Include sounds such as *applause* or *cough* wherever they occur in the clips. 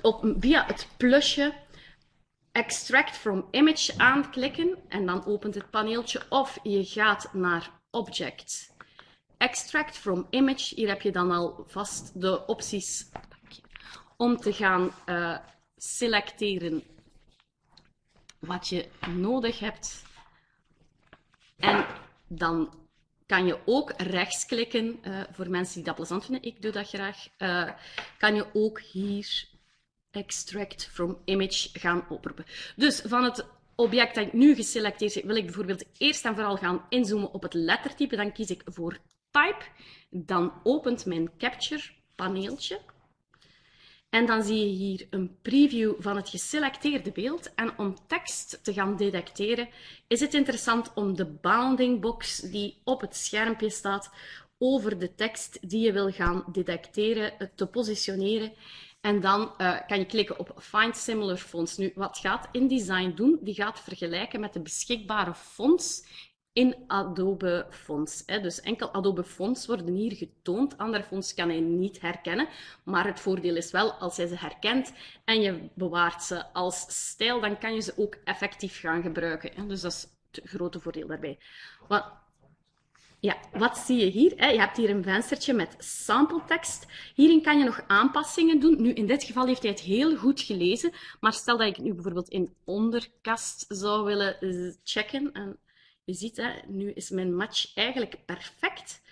op, via het plusje Extract from Image aanklikken en dan opent het paneeltje. Of je gaat naar Object, Extract from Image. Hier heb je dan al vast de opties om te gaan uh, selecteren wat je nodig hebt. En dan kan je ook rechtsklikken, uh, voor mensen die dat plezant vinden, ik doe dat graag, uh, kan je ook hier extract from image gaan oproepen. Dus van het object dat ik nu geselecteerd heb, wil ik bijvoorbeeld eerst en vooral gaan inzoomen op het lettertype. Dan kies ik voor type. Dan opent mijn capture paneeltje. En dan zie je hier een preview van het geselecteerde beeld. En om tekst te gaan detecteren, is het interessant om de bounding box die op het schermpje staat over de tekst die je wil gaan detecteren te positioneren. En dan uh, kan je klikken op Find Similar Fonts. Nu, wat gaat InDesign doen? Die gaat vergelijken met de beschikbare fonts in Adobe Fonts. Dus enkel Adobe Fonts worden hier getoond. Andere fonts kan hij niet herkennen. Maar het voordeel is wel, als hij ze herkent en je bewaart ze als stijl, dan kan je ze ook effectief gaan gebruiken. Dus dat is het grote voordeel daarbij. Wat, ja, wat zie je hier? Je hebt hier een venstertje met sample tekst. Hierin kan je nog aanpassingen doen. Nu, in dit geval heeft hij het heel goed gelezen. Maar stel dat ik nu bijvoorbeeld in onderkast zou willen eh, checken. En je ziet, hè, nu is mijn match eigenlijk perfect.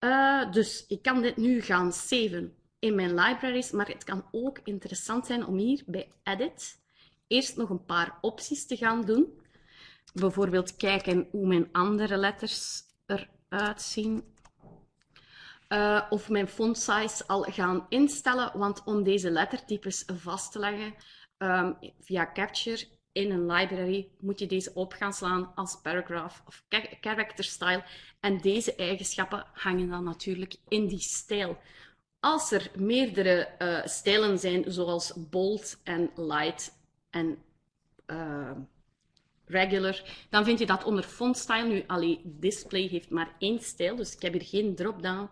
Uh, dus ik kan dit nu gaan saven in mijn libraries, maar het kan ook interessant zijn om hier bij Edit eerst nog een paar opties te gaan doen. Bijvoorbeeld kijken hoe mijn andere letters eruit zien. Uh, of mijn font size al gaan instellen, want om deze lettertypes vast te leggen um, via Capture in een library moet je deze op gaan slaan als paragraph of character style. En deze eigenschappen hangen dan natuurlijk in die stijl. Als er meerdere uh, stijlen zijn, zoals bold en light en uh, regular, dan vind je dat onder font style. Nu, alleen display heeft maar één stijl, dus ik heb hier geen drop-down.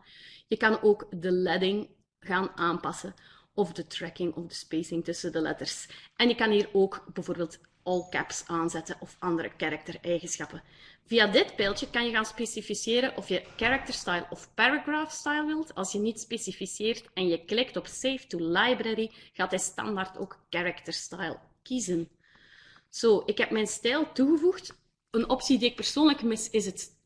Je kan ook de leading gaan aanpassen of de tracking of de spacing tussen de letters. En je kan hier ook bijvoorbeeld all caps aanzetten of andere karaktereigenschappen. Via dit pijltje kan je gaan specificeren of je character style of paragraph style wilt. Als je niet specificeert en je klikt op Save to Library, gaat hij standaard ook character style kiezen. Zo, ik heb mijn stijl toegevoegd. Een optie die ik persoonlijk mis is het,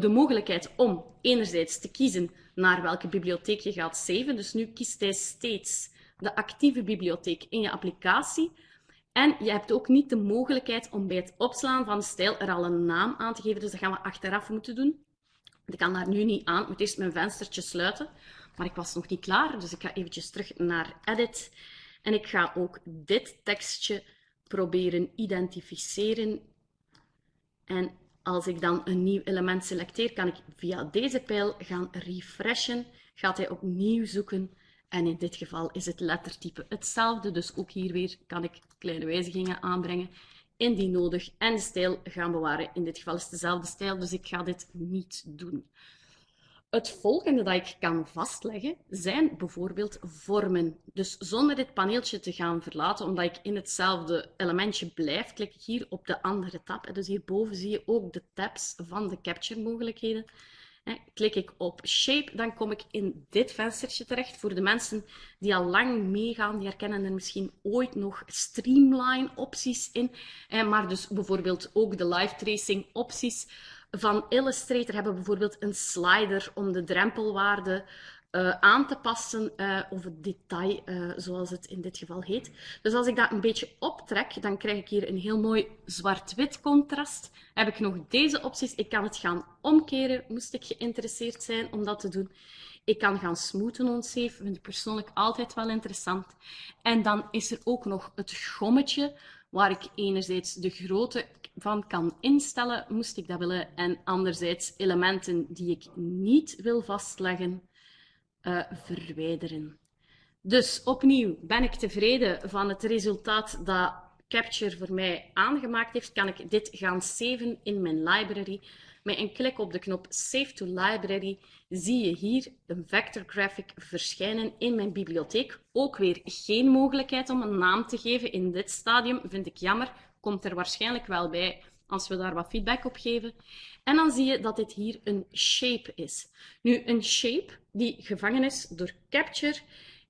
de mogelijkheid om enerzijds te kiezen naar welke bibliotheek je gaat saven. Dus nu kiest hij steeds de actieve bibliotheek in je applicatie. En je hebt ook niet de mogelijkheid om bij het opslaan van de stijl er al een naam aan te geven. Dus dat gaan we achteraf moeten doen. Ik kan daar nu niet aan. Ik moet eerst mijn venstertje sluiten. Maar ik was nog niet klaar, dus ik ga eventjes terug naar Edit. En ik ga ook dit tekstje proberen identificeren. En als ik dan een nieuw element selecteer, kan ik via deze pijl gaan refreshen. Gaat hij opnieuw zoeken en in dit geval is het lettertype hetzelfde, dus ook hier weer kan ik kleine wijzigingen aanbrengen indien nodig en de stijl gaan bewaren. In dit geval is het dezelfde stijl, dus ik ga dit niet doen. Het volgende dat ik kan vastleggen zijn bijvoorbeeld vormen. Dus zonder dit paneeltje te gaan verlaten, omdat ik in hetzelfde elementje blijf, klik ik hier op de andere tab. Dus hierboven zie je ook de tabs van de capture mogelijkheden. Klik ik op Shape, dan kom ik in dit venstertje terecht. Voor de mensen die al lang meegaan, die herkennen er misschien ooit nog Streamline opties in. Maar dus bijvoorbeeld ook de live tracing opties van Illustrator hebben bijvoorbeeld een slider om de drempelwaarde uh, aan te passen, uh, of het detail, uh, zoals het in dit geval heet. Dus als ik dat een beetje optrek, dan krijg ik hier een heel mooi zwart-wit contrast. Heb ik nog deze opties. Ik kan het gaan omkeren, moest ik geïnteresseerd zijn om dat te doen. Ik kan gaan smoothen onsave, vind ik persoonlijk altijd wel interessant. En dan is er ook nog het gommetje, waar ik enerzijds de grootte van kan instellen, moest ik dat willen, en anderzijds elementen die ik niet wil vastleggen, uh, verwijderen. Dus opnieuw ben ik tevreden van het resultaat dat Capture voor mij aangemaakt heeft. Kan ik dit gaan saven in mijn library. Met een klik op de knop Save to Library zie je hier een vector graphic verschijnen in mijn bibliotheek. Ook weer geen mogelijkheid om een naam te geven in dit stadium, vind ik jammer. Komt er waarschijnlijk wel bij als we daar wat feedback op geven. En dan zie je dat dit hier een shape is. Nu, een shape die gevangen is door Capture,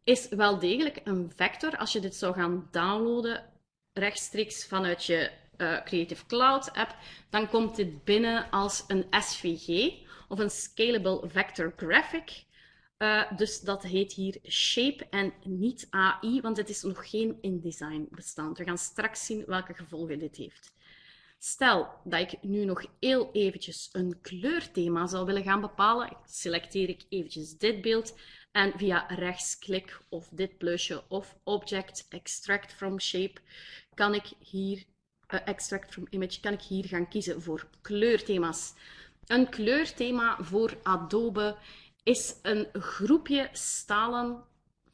is wel degelijk een vector. Als je dit zou gaan downloaden rechtstreeks vanuit je uh, Creative Cloud app, dan komt dit binnen als een SVG of een Scalable Vector Graphic. Uh, dus dat heet hier Shape en niet AI, want het is nog geen InDesign bestand. We gaan straks zien welke gevolgen dit heeft. Stel dat ik nu nog heel eventjes een kleurthema zou willen gaan bepalen, selecteer ik eventjes dit beeld en via rechtsklik of dit plusje of Object Extract from Shape kan ik hier, Extract from Image, kan ik hier gaan kiezen voor kleurthema's. Een kleurthema voor Adobe is een groepje stalen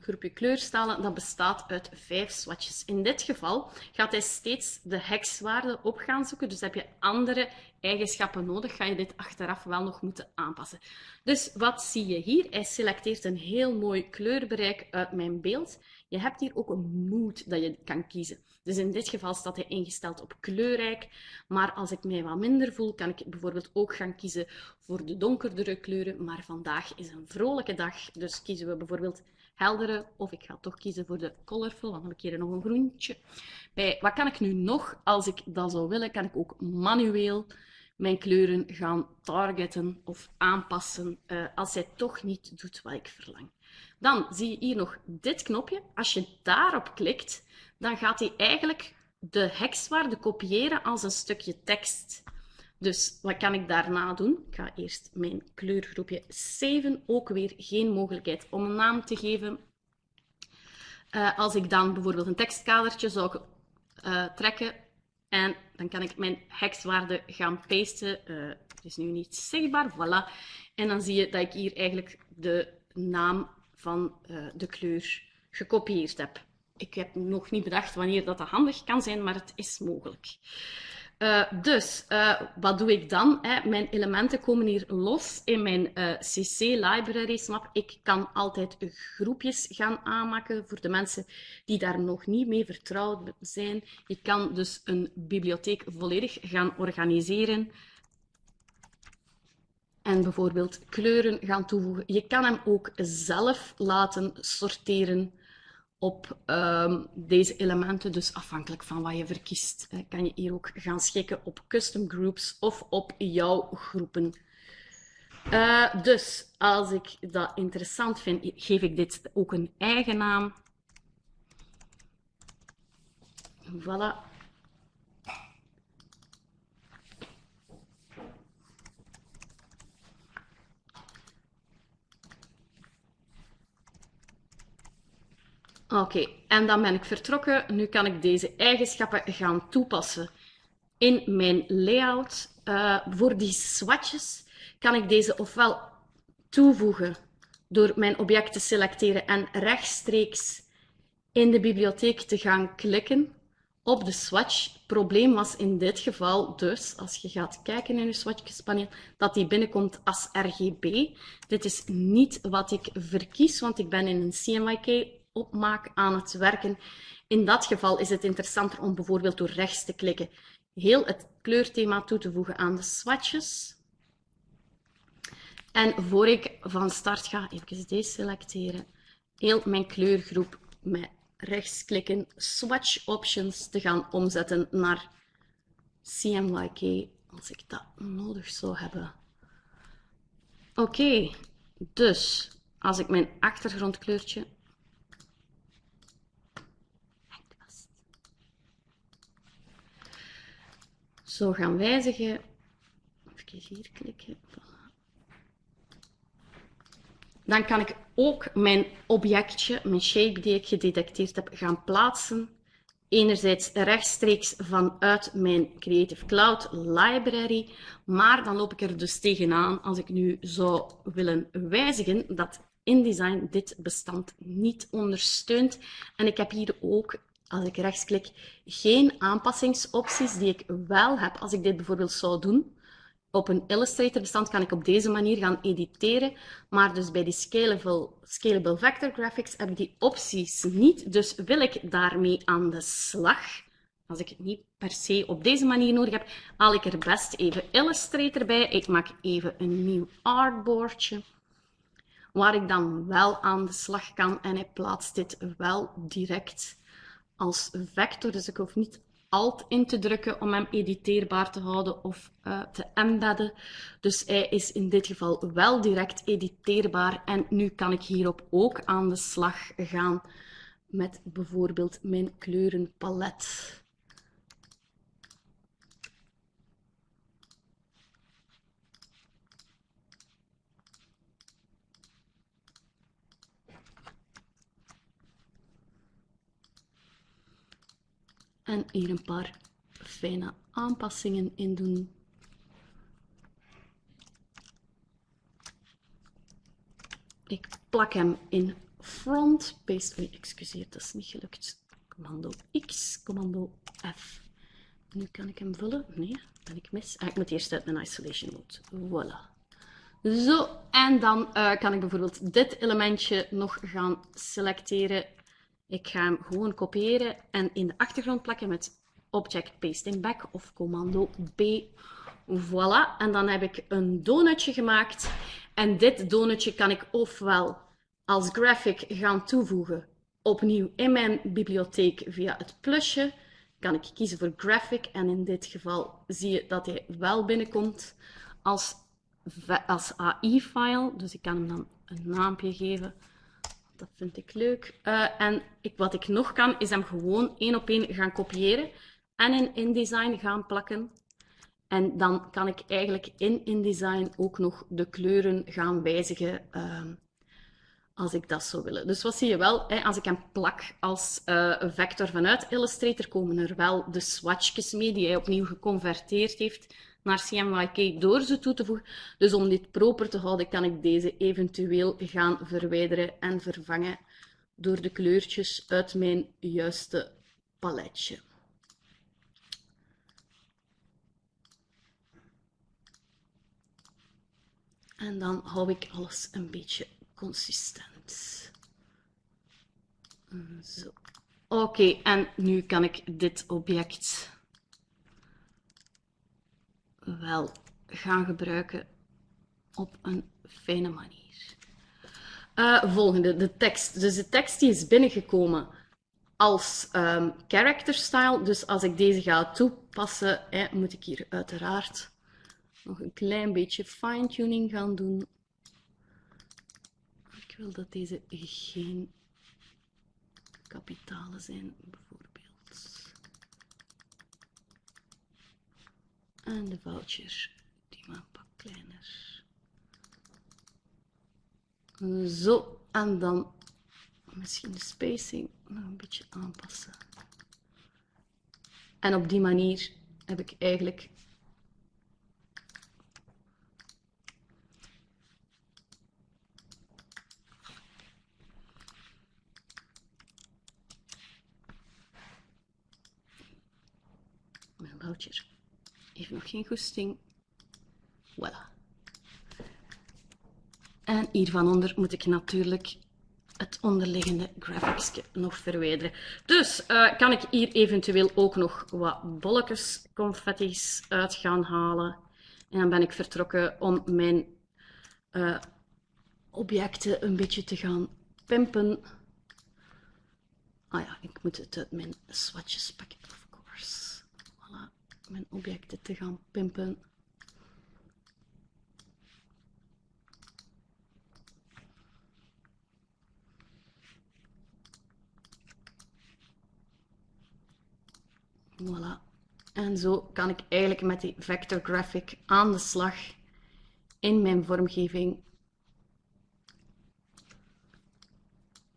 groepje kleurstalen dat bestaat uit vijf swatches. In dit geval gaat hij steeds de hexwaarde op gaan zoeken, dus heb je andere eigenschappen nodig, ga je dit achteraf wel nog moeten aanpassen. Dus wat zie je hier? Hij selecteert een heel mooi kleurbereik uit mijn beeld. Je hebt hier ook een mood dat je kan kiezen. Dus in dit geval staat hij ingesteld op kleurrijk. Maar als ik mij wat minder voel, kan ik bijvoorbeeld ook gaan kiezen voor de donkerdere kleuren. Maar vandaag is een vrolijke dag, dus kiezen we bijvoorbeeld heldere. Of ik ga toch kiezen voor de colorful, dan heb ik hier nog een groentje. Bij, wat kan ik nu nog? Als ik dat zou willen, kan ik ook manueel mijn kleuren gaan targeten of aanpassen uh, als hij toch niet doet wat ik verlang. Dan zie je hier nog dit knopje. Als je daarop klikt, dan gaat hij eigenlijk de hexwaarde kopiëren als een stukje tekst. Dus wat kan ik daarna doen? Ik ga eerst mijn kleurgroepje 7, ook weer geen mogelijkheid om een naam te geven. Uh, als ik dan bijvoorbeeld een tekstkadertje zou uh, trekken en dan kan ik mijn hexwaarde gaan pasten. Uh, het is nu niet zichtbaar, voilà. En dan zie je dat ik hier eigenlijk de naam van de kleur gekopieerd heb. Ik heb nog niet bedacht wanneer dat handig kan zijn, maar het is mogelijk. Uh, dus, uh, wat doe ik dan? Hè? Mijn elementen komen hier los in mijn uh, eh, CC library map. Ik kan altijd groepjes gaan aanmaken voor de mensen die daar nog niet mee vertrouwd zijn. Ik kan dus een bibliotheek volledig gaan organiseren en bijvoorbeeld kleuren gaan toevoegen. Je kan hem ook zelf laten sorteren op um, deze elementen. Dus afhankelijk van wat je verkiest, kan je hier ook gaan schikken op custom groups of op jouw groepen. Uh, dus als ik dat interessant vind, geef ik dit ook een eigen naam. Voilà. Oké, en dan ben ik vertrokken. Nu kan ik deze eigenschappen gaan toepassen in mijn layout. Uh, voor die swatches kan ik deze ofwel toevoegen door mijn object te selecteren en rechtstreeks in de bibliotheek te gaan klikken op de swatch. Probleem was in dit geval dus, als je gaat kijken in je swatchespaneel, dat die binnenkomt als RGB. Dit is niet wat ik verkies, want ik ben in een CMYK opmaak aan het werken. In dat geval is het interessanter om bijvoorbeeld door rechts te klikken heel het kleurthema toe te voegen aan de swatches. En voor ik van start ga, even deze selecteren, heel mijn kleurgroep met rechtsklikken, swatch options te gaan omzetten naar CMYK, als ik dat nodig zou hebben. Oké, dus als ik mijn achtergrondkleurtje zo gaan wijzigen. Even hier klikken. Dan kan ik ook mijn objectje, mijn shape die ik gedetecteerd heb, gaan plaatsen. Enerzijds rechtstreeks vanuit mijn Creative Cloud library, maar dan loop ik er dus tegenaan als ik nu zou willen wijzigen dat InDesign dit bestand niet ondersteunt. En ik heb hier ook als ik rechtsklik, geen aanpassingsopties die ik wel heb als ik dit bijvoorbeeld zou doen. Op een Illustrator bestand kan ik op deze manier gaan editeren, maar dus bij die Scalable, scalable Vector Graphics heb ik die opties niet, dus wil ik daarmee aan de slag, als ik het niet per se op deze manier nodig heb, haal ik er best even Illustrator bij. Ik maak even een nieuw artboardje, waar ik dan wel aan de slag kan en hij plaatst dit wel direct als vector, dus ik hoef niet Alt in te drukken om hem editeerbaar te houden of uh, te embedden. Dus hij is in dit geval wel direct editeerbaar. En nu kan ik hierop ook aan de slag gaan met bijvoorbeeld mijn kleurenpalet. En hier een paar fijne aanpassingen in doen. Ik plak hem in front, paste, oei, excuseer, dat is niet gelukt. Commando X, commando F. Nu kan ik hem vullen. Nee, ben ik mis. Ah, ik moet eerst uit mijn isolation mode. Voilà. Zo, en dan uh, kan ik bijvoorbeeld dit elementje nog gaan selecteren ik ga hem gewoon kopiëren en in de achtergrond plakken met Object Pasting Back of commando B. Voilà, en dan heb ik een donutje gemaakt. En dit donutje kan ik ofwel als graphic gaan toevoegen opnieuw in mijn bibliotheek via het plusje. Kan ik kiezen voor graphic en in dit geval zie je dat hij wel binnenkomt als, als AI-file. Dus ik kan hem dan een naampje geven. Dat vind ik leuk. Uh, en ik, wat ik nog kan, is hem gewoon één op één gaan kopiëren en in InDesign gaan plakken. En dan kan ik eigenlijk in InDesign ook nog de kleuren gaan wijzigen uh, als ik dat zou willen. Dus wat zie je wel, hè, als ik hem plak als uh, vector vanuit Illustrator, komen er wel de swatchjes mee die hij opnieuw geconverteerd heeft naar CMYK door ze toe te voegen. Dus om dit proper te houden, kan ik deze eventueel gaan verwijderen en vervangen door de kleurtjes uit mijn juiste paletje. En dan hou ik alles een beetje consistent. Zo. Oké, en nu kan ik dit object wel gaan gebruiken op een fijne manier. Uh, volgende, de tekst. Dus de tekst die is binnengekomen als um, character style. Dus als ik deze ga toepassen, moet ik hier uiteraard nog een klein beetje fine-tuning gaan doen. Ik wil dat deze geen kapitalen zijn, En de voucher, die maar een kleiner. Zo, en dan misschien de spacing nog een beetje aanpassen. En op die manier heb ik eigenlijk mijn voucher heeft nog geen goesting. Voilà. En hier van onder moet ik natuurlijk het onderliggende graphics nog verwijderen. Dus uh, kan ik hier eventueel ook nog wat bolletjes confetti's uit gaan halen. En dan ben ik vertrokken om mijn uh, objecten een beetje te gaan pimpen. Ah ja, ik moet het mijn swatches pakken, mijn objecten te gaan pimpen. Voilà. En zo kan ik eigenlijk met die vector graphic aan de slag in mijn vormgeving.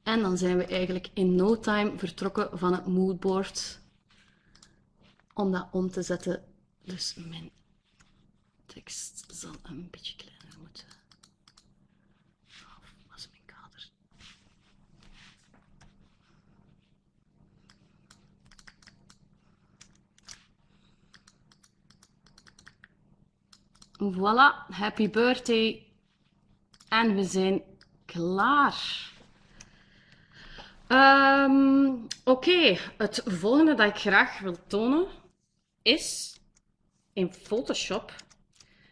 En dan zijn we eigenlijk in no time vertrokken van het moodboard om dat om te zetten. Dus mijn tekst zal een beetje kleiner moeten. Of was mijn kader. Voilà, happy birthday. En we zijn klaar. Ehm, oké, het volgende dat ik graag wil tonen is in Photoshop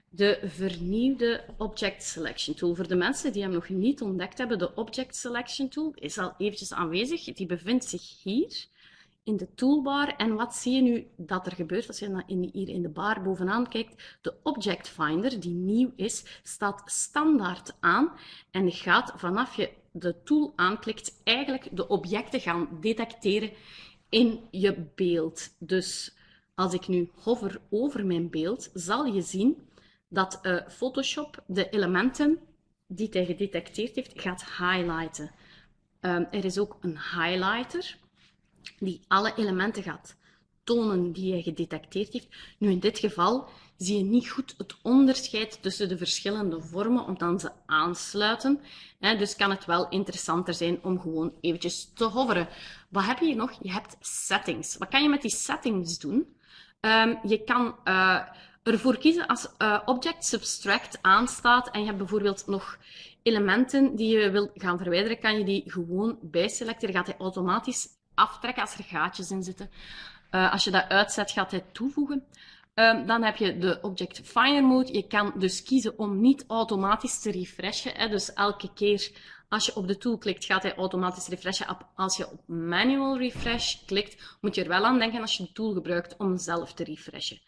de vernieuwde Object Selection Tool. Voor de mensen die hem nog niet ontdekt hebben, de Object Selection Tool is al eventjes aanwezig. Die bevindt zich hier in de toolbar. En wat zie je nu dat er gebeurt als je hier in de bar bovenaan kijkt? De Object Finder, die nieuw is, staat standaard aan en gaat vanaf je de tool aanklikt eigenlijk de objecten gaan detecteren in je beeld. Dus als ik nu hover over mijn beeld, zal je zien dat uh, Photoshop de elementen die hij gedetecteerd heeft, gaat highlighten. Um, er is ook een highlighter die alle elementen gaat tonen die hij gedetecteerd heeft. Nu, in dit geval zie je niet goed het onderscheid tussen de verschillende vormen, omdat ze aansluiten. Dus kan het wel interessanter zijn om gewoon eventjes te hoveren. Wat heb je nog? Je hebt settings. Wat kan je met die settings doen? Um, je kan uh, ervoor kiezen als uh, Object Subtract aanstaat en je hebt bijvoorbeeld nog elementen die je wil gaan verwijderen, kan je die gewoon bijselecteren. Gaat hij automatisch aftrekken als er gaatjes in zitten. Uh, als je dat uitzet, gaat hij toevoegen. Um, dan heb je de Object Finder Mode. Je kan dus kiezen om niet automatisch te refreshen. Hè. Dus elke keer als je op de tool klikt, gaat hij automatisch refreshen. Als je op Manual Refresh klikt, moet je er wel aan denken als je de tool gebruikt om zelf te refreshen.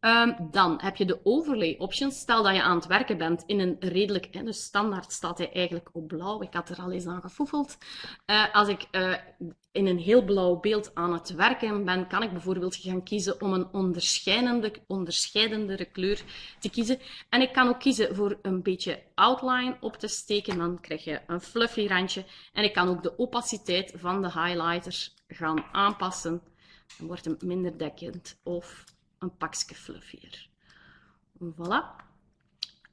Um, dan heb je de overlay options. Stel dat je aan het werken bent in een redelijk, dus standaard staat hij eigenlijk op blauw. Ik had er al eens aan gefoefeld. Uh, als ik uh, in een heel blauw beeld aan het werken ben, kan ik bijvoorbeeld gaan kiezen om een onderscheidende, onderscheidendere kleur te kiezen. En ik kan ook kiezen voor een beetje outline op te steken. Dan krijg je een fluffy randje. En ik kan ook de opaciteit van de highlighter gaan aanpassen. Dan wordt hem minder dekkend of een pakje fluffier. Voilà.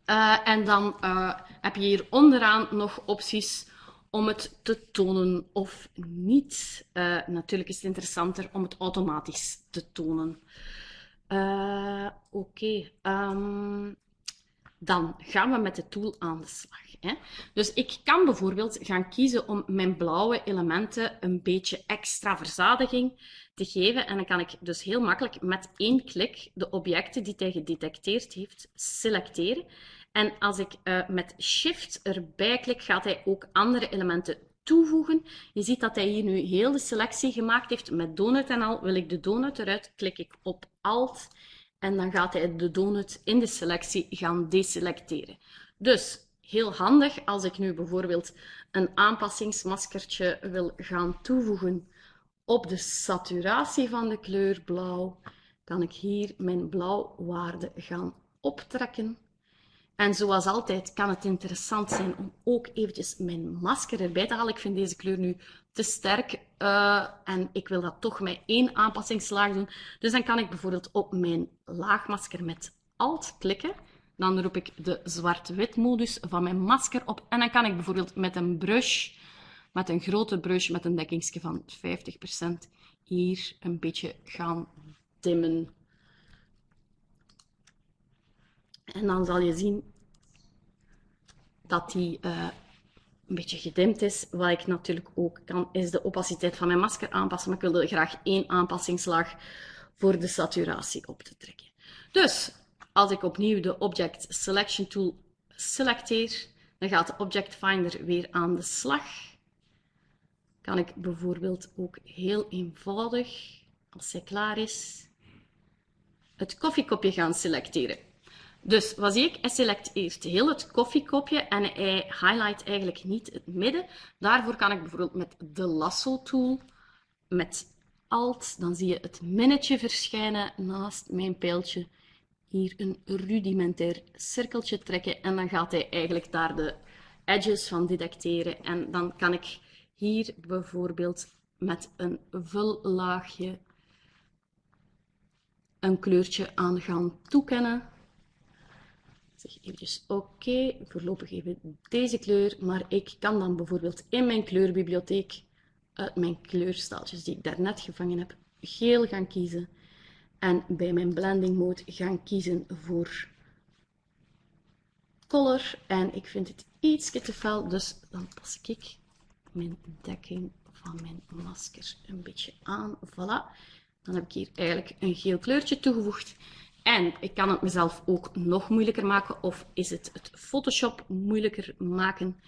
Uh, en dan uh, heb je hier onderaan nog opties om het te tonen of niet. Uh, natuurlijk is het interessanter om het automatisch te tonen. Oké, okay. um, ehm, dan gaan we met de tool aan de slag. Hè. Dus ik kan bijvoorbeeld gaan kiezen om mijn blauwe elementen een beetje extra verzadiging te geven. En dan kan ik dus heel makkelijk met één klik de objecten die hij gedetecteerd heeft selecteren. En als ik uh, met Shift erbij klik, gaat hij ook andere elementen toevoegen. Je ziet dat hij hier nu heel de selectie gemaakt heeft met donut en al. Wil ik de donut eruit, klik ik op Alt en dan gaat hij de donut in de selectie gaan deselecteren. Dus heel handig als ik nu bijvoorbeeld een aanpassingsmaskertje wil gaan toevoegen op de saturatie van de kleur blauw, kan ik hier mijn blauwwaarde gaan optrekken. En zoals altijd kan het interessant zijn om ook eventjes mijn masker erbij te halen. Ik vind deze kleur nu te sterk uh, en ik wil dat toch met één aanpassingslaag doen. Dus dan kan ik bijvoorbeeld op mijn laagmasker met Alt klikken. Dan roep ik de zwart-wit modus van mijn masker op. En dan kan ik bijvoorbeeld met een brush, met een grote brush met een dekkingsje van 50%, hier een beetje gaan dimmen. En dan zal je zien dat die uh, een beetje gedimd is. Wat ik natuurlijk ook kan, is de opaciteit van mijn masker aanpassen. Maar ik wilde graag één aanpassingslaag voor de saturatie op te trekken. Dus, als ik opnieuw de Object Selection Tool selecteer, dan gaat de Object Finder weer aan de slag. Kan ik bijvoorbeeld ook heel eenvoudig, als hij klaar is, het koffiekopje gaan selecteren. Dus wat zie ik? Hij selecteert heel het koffiekopje en hij highlight eigenlijk niet het midden. Daarvoor kan ik bijvoorbeeld met de lasso tool, met Alt, dan zie je het minnetje verschijnen naast mijn pijltje. Hier een rudimentair cirkeltje trekken en dan gaat hij eigenlijk daar de edges van detecteren. En dan kan ik hier bijvoorbeeld met een vullaagje een kleurtje aan gaan toekennen zeg oké, voorlopig even deze kleur, maar ik kan dan bijvoorbeeld in mijn kleurbibliotheek uit mijn kleurstaaltjes die ik daarnet gevangen heb, geel gaan kiezen en bij mijn blending mode gaan kiezen voor color en ik vind het iets te fel, dus dan pas ik mijn dekking van mijn masker een beetje aan. Voilà. Dan heb ik hier eigenlijk een geel kleurtje toegevoegd. En ik kan het mezelf ook nog moeilijker maken of is het het Photoshop moeilijker maken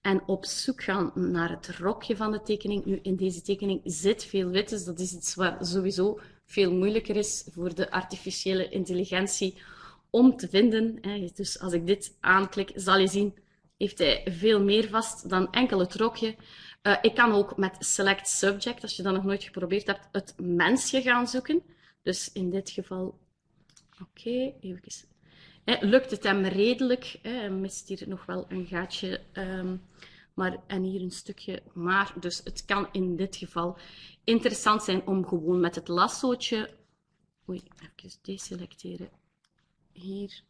en op zoek gaan naar het rokje van de tekening. Nu, in deze tekening zit veel wit, dus dat is iets wat sowieso veel moeilijker is voor de artificiële intelligentie om te vinden. Dus als ik dit aanklik, zal je zien, heeft hij veel meer vast dan enkel het rokje. Uh, ik kan ook met Select Subject, als je dat nog nooit geprobeerd hebt, het mensje gaan zoeken. Dus in dit geval, oké, even lukt het hem redelijk. Hij mist hier nog wel een gaatje. Um, maar, en hier een stukje maar. Dus het kan in dit geval interessant zijn om gewoon met het lassootje... Oei, even deselecteren. Hier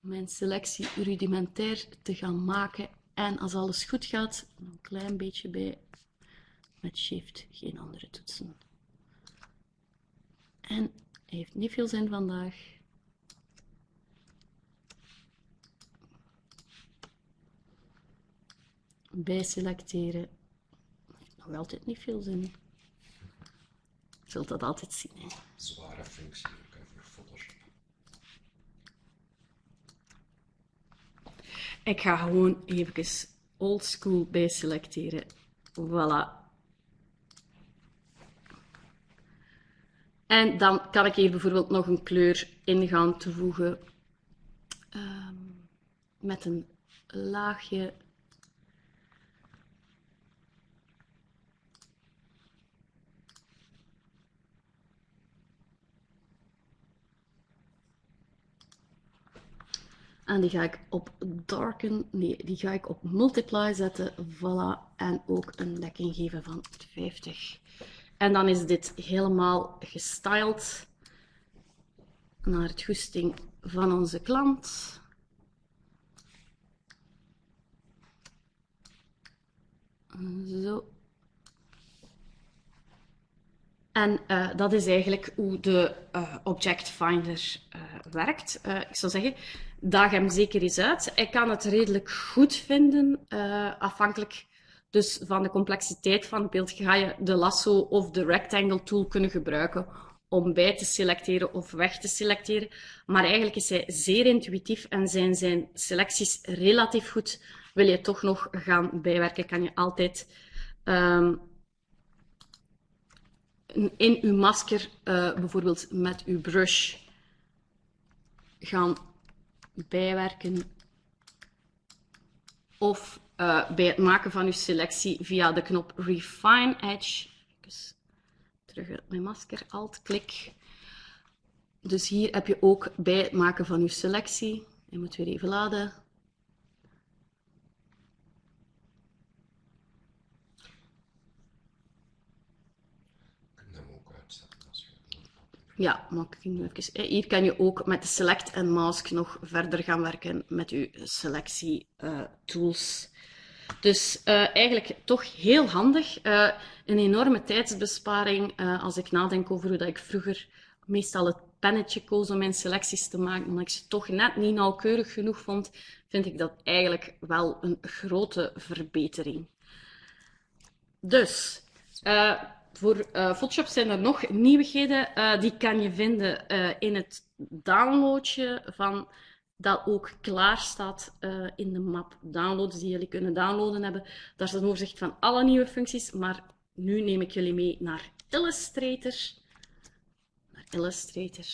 mijn selectie rudimentair te gaan maken. En als alles goed gaat, een klein beetje bij met Shift, geen andere toetsen. En heeft niet veel zin vandaag. bij selecteren. Nog altijd niet veel zin. Je zult dat altijd zien. Hè. Zware functie ook voor Photoshop. Ik ga gewoon even oldschool bij selecteren. Voilà. En dan kan ik hier bijvoorbeeld nog een kleur in gaan toevoegen. Um, met een laagje En die ga ik op darken, nee, die ga ik op multiply zetten. Voilà. En ook een dekking geven van 50. En dan is dit helemaal gestyled naar het goesting van onze klant. Zo. En uh, dat is eigenlijk hoe de uh, Object Finder uh, werkt. ik zou zeggen, daag hem zeker eens uit. Ik kan het redelijk goed vinden, afhankelijk dus van de complexiteit van het beeld. Ga je de lasso of de rectangle tool kunnen gebruiken om bij te selecteren of weg te selecteren. Maar eigenlijk is hij zeer intuïtief en zijn zijn selecties relatief goed. Wil je toch nog gaan bijwerken, kan je altijd um, in uw masker uh, bijvoorbeeld met uw brush gaan bijwerken of uh, bij het maken van uw selectie via de knop Refine Edge. Even terug uit mijn masker, Alt-klik. Dus hier heb je ook bij het maken van uw selectie, je moet weer even laden, Ja, maar ik nu even. Hier kan je ook met de Select en Mask nog verder gaan werken met je selectie uh, tools. Dus uh, eigenlijk toch heel handig. Een enorme tijdsbesparing als ik nadenk over hoe dat ik vroeger meestal het pennetje koos om mijn selecties te maken, omdat ik ze toch net niet nauwkeurig genoeg vond, vind ik dat eigenlijk wel een grote verbetering. Dus, voor uh, Photoshop zijn er nog nieuwigheden. Uh, die kan je vinden uh, in het downloadje van dat ook klaar staat in de map downloads die jullie kunnen downloaden hebben. Daar is een overzicht van alle nieuwe functies, maar nu neem ik jullie mee naar Illustrator. Naar Illustrator.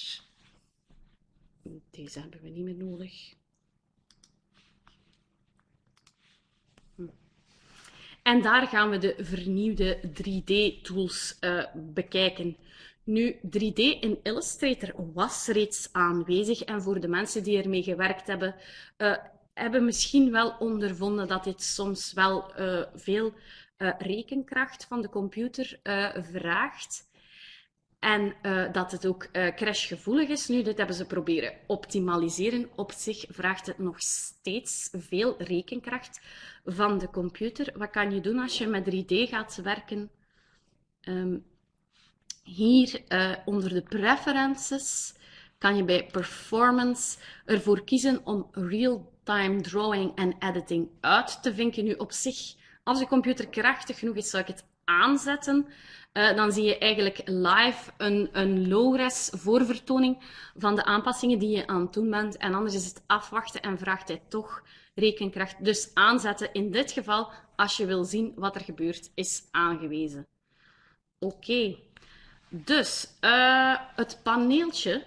Deze hebben we niet meer nodig. En daar gaan we de vernieuwde 3D-tools uh, eh, bekijken. Nu, 3D in Illustrator was reeds aanwezig en voor de mensen die ermee gewerkt hebben, uh, hebben misschien wel ondervonden dat dit soms wel uh, veel rekenkracht van de computer vraagt. En uh, dat het ook uh, crashgevoelig is. Nu, dit hebben ze proberen optimaliseren. Op zich vraagt het nog steeds veel rekenkracht van de computer. Wat kan je doen als je met 3D gaat werken? Um, hier uh, onder de preferences kan je bij Performance ervoor kiezen om Real-Time Drawing en Editing uit te vinken. Nu op zich, als je computer krachtig genoeg is, zou ik het aanzetten. Uh, dan zie je eigenlijk live een, een low-res voorvertoning van de aanpassingen die je aan het doen bent. En anders is het afwachten en vraagt hij toch rekenkracht. Dus aanzetten in dit geval, als je wil zien wat er gebeurt, is aangewezen. Oké. Dus uh, het paneeltje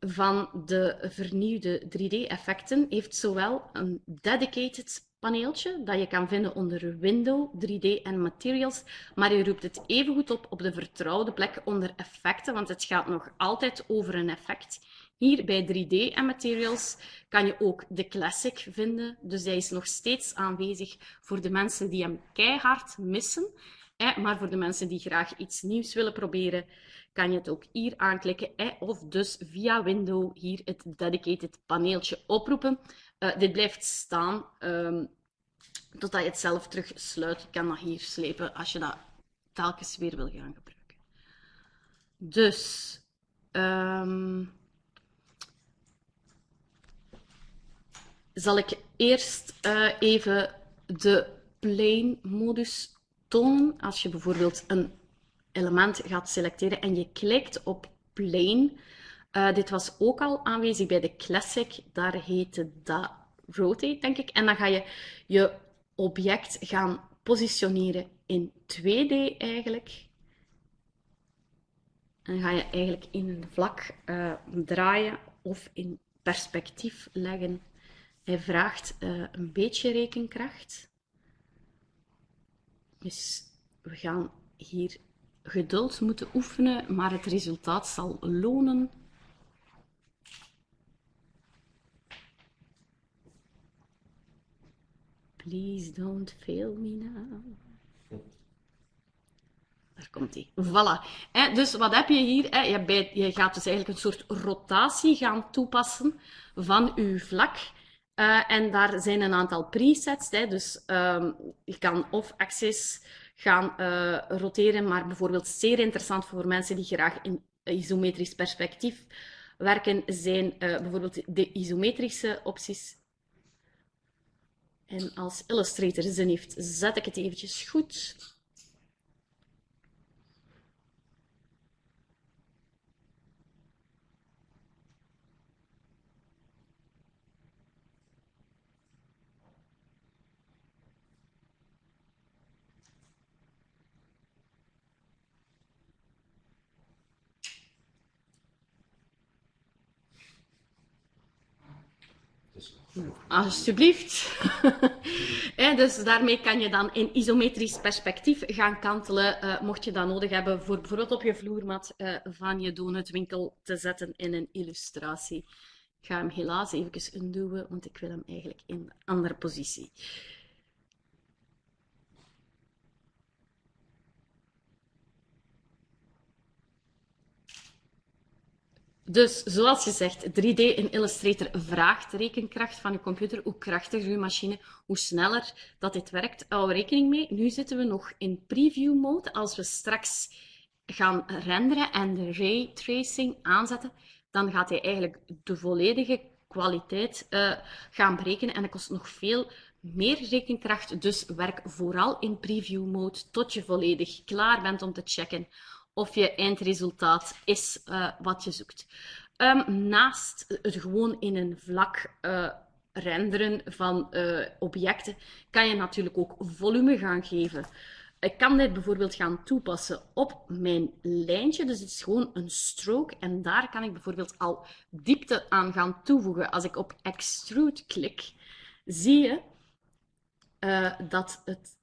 van de vernieuwde 3D-effecten heeft zowel een dedicated paneeltje dat je kan vinden onder Window, 3D en Materials, maar je roept het evengoed op op de vertrouwde plek onder effecten, want het gaat nog altijd over een effect. Hier bij 3D en Materials kan je ook de Classic vinden, dus hij is nog steeds aanwezig voor de mensen die hem keihard missen. Maar voor de mensen die graag iets nieuws willen proberen, kan je het ook hier aanklikken. Of dus via Window hier het dedicated paneeltje oproepen. Uh, dit blijft staan um, totdat je het zelf terug sluit. Je kan dat hier slepen als je dat telkens weer wil gaan gebruiken. Dus... Um, zal ik eerst uh, even de plane modus tonen. Als je bijvoorbeeld een element gaat selecteren en je klikt op plane. Uh, dit was ook al aanwezig bij de Classic. Daar heette dat Rotate, denk ik. En dan ga je je object gaan positioneren in 2D eigenlijk. En ga je eigenlijk in een vlak uh, draaien of in perspectief leggen. Hij vraagt uh, een beetje rekenkracht. Dus we gaan hier geduld moeten oefenen, maar het resultaat zal lonen. Please don't fail me now. Daar komt hij. Voilà. dus wat heb je hier? Je, gaat dus eigenlijk een soort rotatie gaan toepassen van je vlak. Uh, en daar zijn een aantal presets. Hè. Dus um, je kan of axis gaan uh, roteren, maar bijvoorbeeld zeer interessant voor mensen die graag in isometrisch perspectief werken, zijn uh, bijvoorbeeld de isometrische opties. En als Illustrator zin heeft, zet ik het eventjes goed. Alsjeblieft. *laughs* dus daarmee kan je dan in isometrisch perspectief gaan kantelen, uh, mocht je dat nodig hebben voor bijvoorbeeld op je vloermat uh, van je donutwinkel te zetten in een illustratie. Ik ga hem helaas even undoen, want ik wil hem eigenlijk in een andere positie. Dus zoals je zegt, 3D in Illustrator vraagt rekenkracht van je computer. Hoe krachtiger je machine, hoe sneller dat dit werkt. Hou rekening mee, nu zitten we nog in preview mode. Als we straks gaan renderen en de ray tracing aanzetten, dan gaat hij eigenlijk de volledige kwaliteit uh, gaan berekenen. En dat kost nog veel meer rekenkracht. Dus werk vooral in preview mode tot je volledig klaar bent om te checken of je eindresultaat is uh, wat je zoekt. Um, naast het gewoon in een vlak uh, renderen van uh, objecten, kan je natuurlijk ook volume gaan geven. Ik kan dit bijvoorbeeld gaan toepassen op mijn lijntje. Dus het is gewoon een stroke. En daar kan ik bijvoorbeeld al diepte aan gaan toevoegen. Als ik op Extrude klik, zie je dat het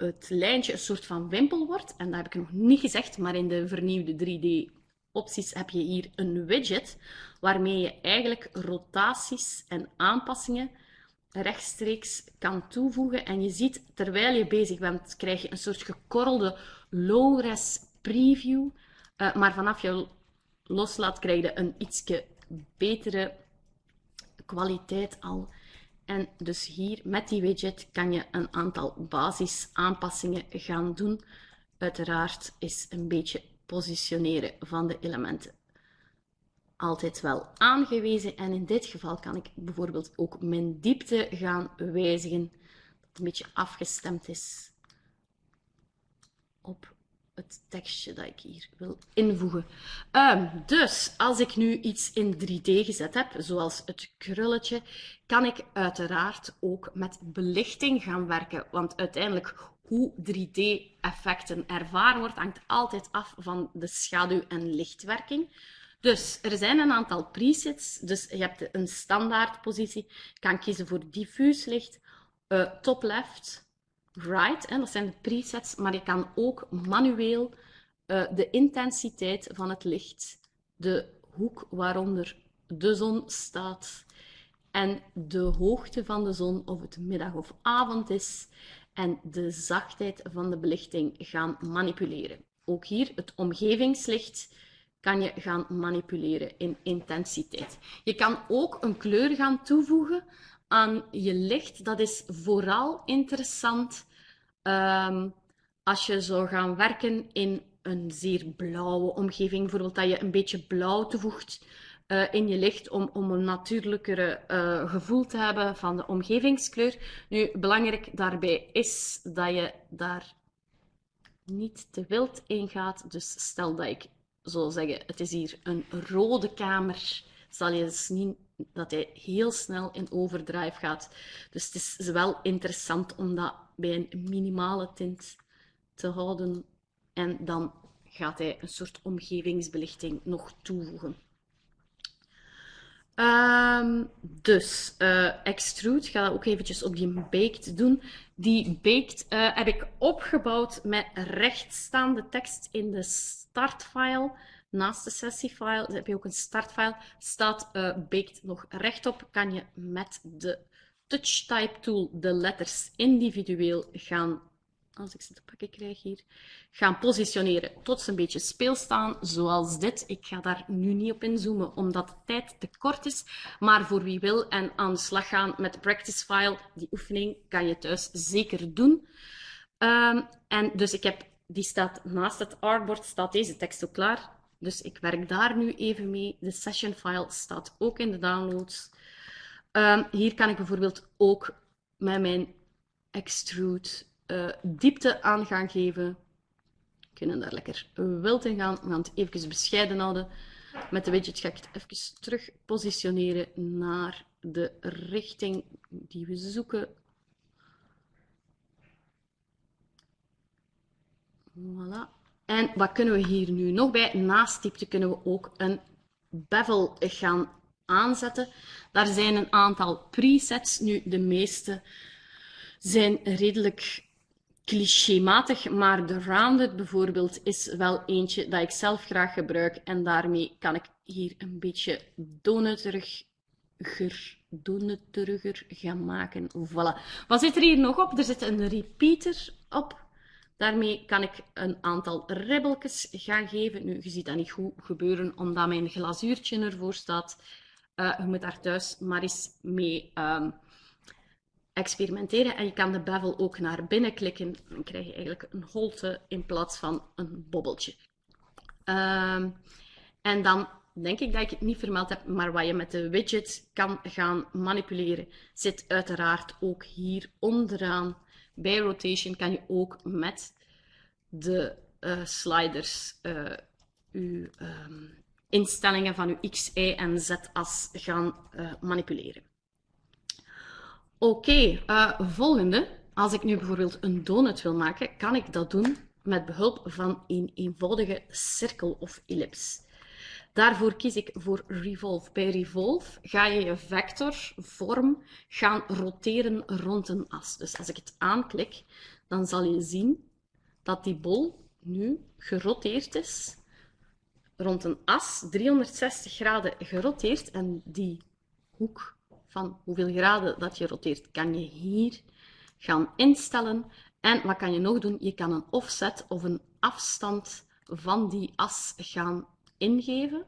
het lijntje een soort van wimpel wordt. En dat heb ik nog niet gezegd, maar in de vernieuwde 3D opties heb je hier een widget waarmee je eigenlijk rotaties en aanpassingen rechtstreeks kan toevoegen. En je ziet, terwijl je bezig bent, krijg je een soort gekorrelde low-res preview. Uh, maar vanaf je loslaat, krijg je een ietsje betere kwaliteit al. En dus hier met die widget kan je een aantal basisaanpassingen gaan doen. Uiteraard is een beetje positioneren van de elementen altijd wel aangewezen. En in dit geval kan ik bijvoorbeeld ook mijn diepte gaan wijzigen. Dat het een beetje afgestemd is op het tekstje dat ik hier wil invoegen. Ehm, dus als ik nu iets in 3D gezet heb, zoals het krulletje, kan ik uiteraard ook met belichting gaan werken. Want uiteindelijk hoe 3D-effecten ervaren wordt, hangt altijd af van de schaduw- en lichtwerking. Dus er zijn een aantal presets. Dus je hebt een standaard positie. Je kan kiezen voor diffuus licht, uh, top left, right. Hè, dat zijn de presets. Maar je kan ook manueel uh, de intensiteit van het licht, de hoek waaronder de zon staat en de hoogte van de zon, of het middag of avond is, en de zachtheid van de belichting gaan manipuleren. Ook hier het omgevingslicht kan je gaan manipuleren in intensiteit. Je kan ook een kleur gaan toevoegen aan je licht. Dat is vooral interessant um, als je zou gaan werken in een zeer blauwe omgeving. Bijvoorbeeld dat je een beetje blauw toevoegt uh, in je licht om, om een natuurlijkere uh, gevoel te hebben van de omgevingskleur. Nu, belangrijk daarbij is dat je daar niet te wild in gaat. Dus stel dat ik zou zeggen, het is hier een rode kamer, zal je zien dat hij heel snel in overdrive gaat. Dus het is wel interessant om dat bij een minimale tint te houden. En dan gaat hij een soort omgevingsbelichting nog toevoegen. Um, dus uh, extrude, ga dat ook eventjes op die baked doen. Die baked uh, heb ik opgebouwd met rechtstaande tekst in de startfile. Naast de sessiefile heb je ook een startfile. Staat uh, baked nog rechtop, kan je met de touch type tool de letters individueel gaan als ik ze te pakken krijg hier, gaan positioneren tot ze een beetje speelstaan, zoals dit. Ik ga daar nu niet op inzoomen, omdat de tijd te kort is. Maar voor wie wil en aan de slag gaan met de practice file, die oefening kan je thuis zeker doen. Um, en dus ik heb, die staat naast het artboard, staat deze tekst ook klaar. Dus ik werk daar nu even mee. De session file staat ook in de downloads. Um, hier kan ik bijvoorbeeld ook met mijn extrude uh, diepte aan gaan geven. We kunnen daar lekker wild in gaan. We gaan het even bescheiden houden. Met de widget ga ik het even terug positioneren naar de richting die we zoeken. Voilà. En wat kunnen we hier nu nog bij? Naast diepte kunnen we ook een bevel gaan aanzetten. Daar zijn een aantal presets. Nu, de meeste zijn redelijk clichématig, maar de rounded bijvoorbeeld is wel eentje dat ik zelf graag gebruik en daarmee kan ik hier een beetje donuteriger, donuteriger gaan maken. Voilà. Wat zit er hier nog op? Er zit een repeater op. Daarmee kan ik een aantal ribbeltjes gaan geven. Nu, je ziet dat niet goed gebeuren omdat mijn glazuurtje ervoor staat. Uh, je moet daar thuis maar eens mee um, experimenteren. En je kan de bevel ook naar binnen klikken. Dan krijg je eigenlijk een holte in plaats van een bobbeltje. Um, en dan denk ik dat ik het niet vermeld heb, maar wat je met de widget kan gaan manipuleren, zit uiteraard ook hier onderaan. Bij rotation kan je ook met de uh, sliders uw um, instellingen van uw X, Y en Z-as gaan uh, manipuleren. Oké, uh, volgende. Als ik nu bijvoorbeeld een donut wil maken, kan ik dat doen met behulp van een eenvoudige cirkel of ellips. Daarvoor kies ik voor Revolve. Bij Revolve ga je je vectorvorm gaan roteren rond een as. Dus als ik het aanklik, dan zal je zien dat die bol nu geroteerd is rond een as, 360 graden geroteerd. En die hoek van hoeveel graden dat je roteert, kan je hier gaan instellen. En wat kan je nog doen? Je kan een offset of een afstand van die as gaan ingeven.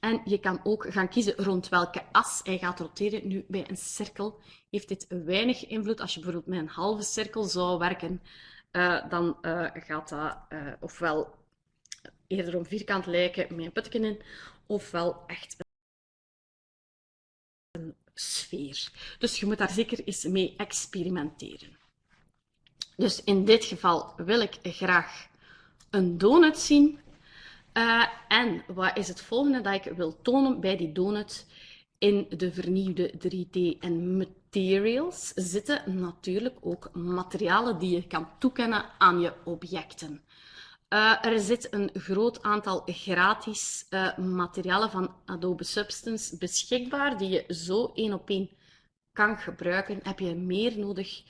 En je kan ook gaan kiezen rond welke as hij gaat roteren. Nu, bij een cirkel heeft dit weinig invloed. Als je bijvoorbeeld met een halve cirkel zou werken, uh, dan uh, gaat dat uh, ofwel eerder om vierkant lijken met een putje in, ofwel echt een sfeer. Dus je moet daar zeker eens mee experimenteren. Dus in dit geval wil ik graag een donut zien. Uh, en wat is het volgende dat ik wil tonen bij die donut? In de vernieuwde 3D en materials zitten natuurlijk ook materialen die je kan toekennen aan je objecten. Uh, er zit een groot aantal gratis uh, materialen van Adobe Substance beschikbaar, die je zo één op één kan gebruiken. Heb je meer nodig,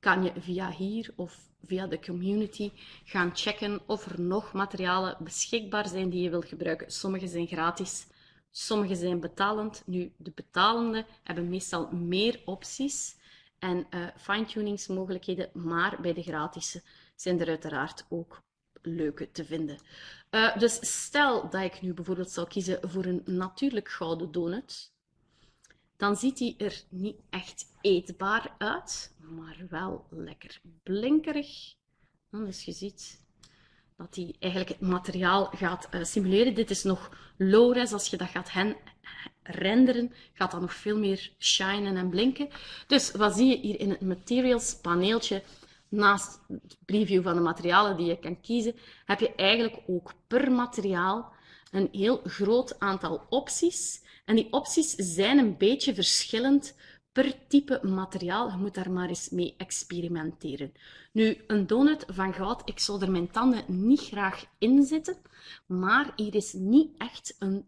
kan je via hier of via de community gaan checken of er nog materialen beschikbaar zijn die je wilt gebruiken. Sommige zijn gratis, sommige zijn betalend. Nu, de betalende hebben meestal meer opties en uh, fine-tuningsmogelijkheden, maar bij de gratis zijn er uiteraard ook leuke te vinden. Uh, dus stel dat ik nu bijvoorbeeld zou kiezen voor een natuurlijk gouden donut, dan ziet die er niet echt eetbaar uit, maar wel lekker blinkerig. Dus je ziet dat die eigenlijk het materiaal gaat uh, simuleren. Dit is nog low-res. Als je dat gaat renderen, gaat dat nog veel meer shinen en blinken. Dus wat zie je hier in het materials paneeltje? Naast het preview van de materialen die je kan kiezen, heb je eigenlijk ook per materiaal een heel groot aantal opties. En die opties zijn een beetje verschillend per type materiaal. Je moet daar maar eens mee experimenteren. Nu, een donut van goud, ik zou er mijn tanden niet graag in zitten, maar hier is niet echt een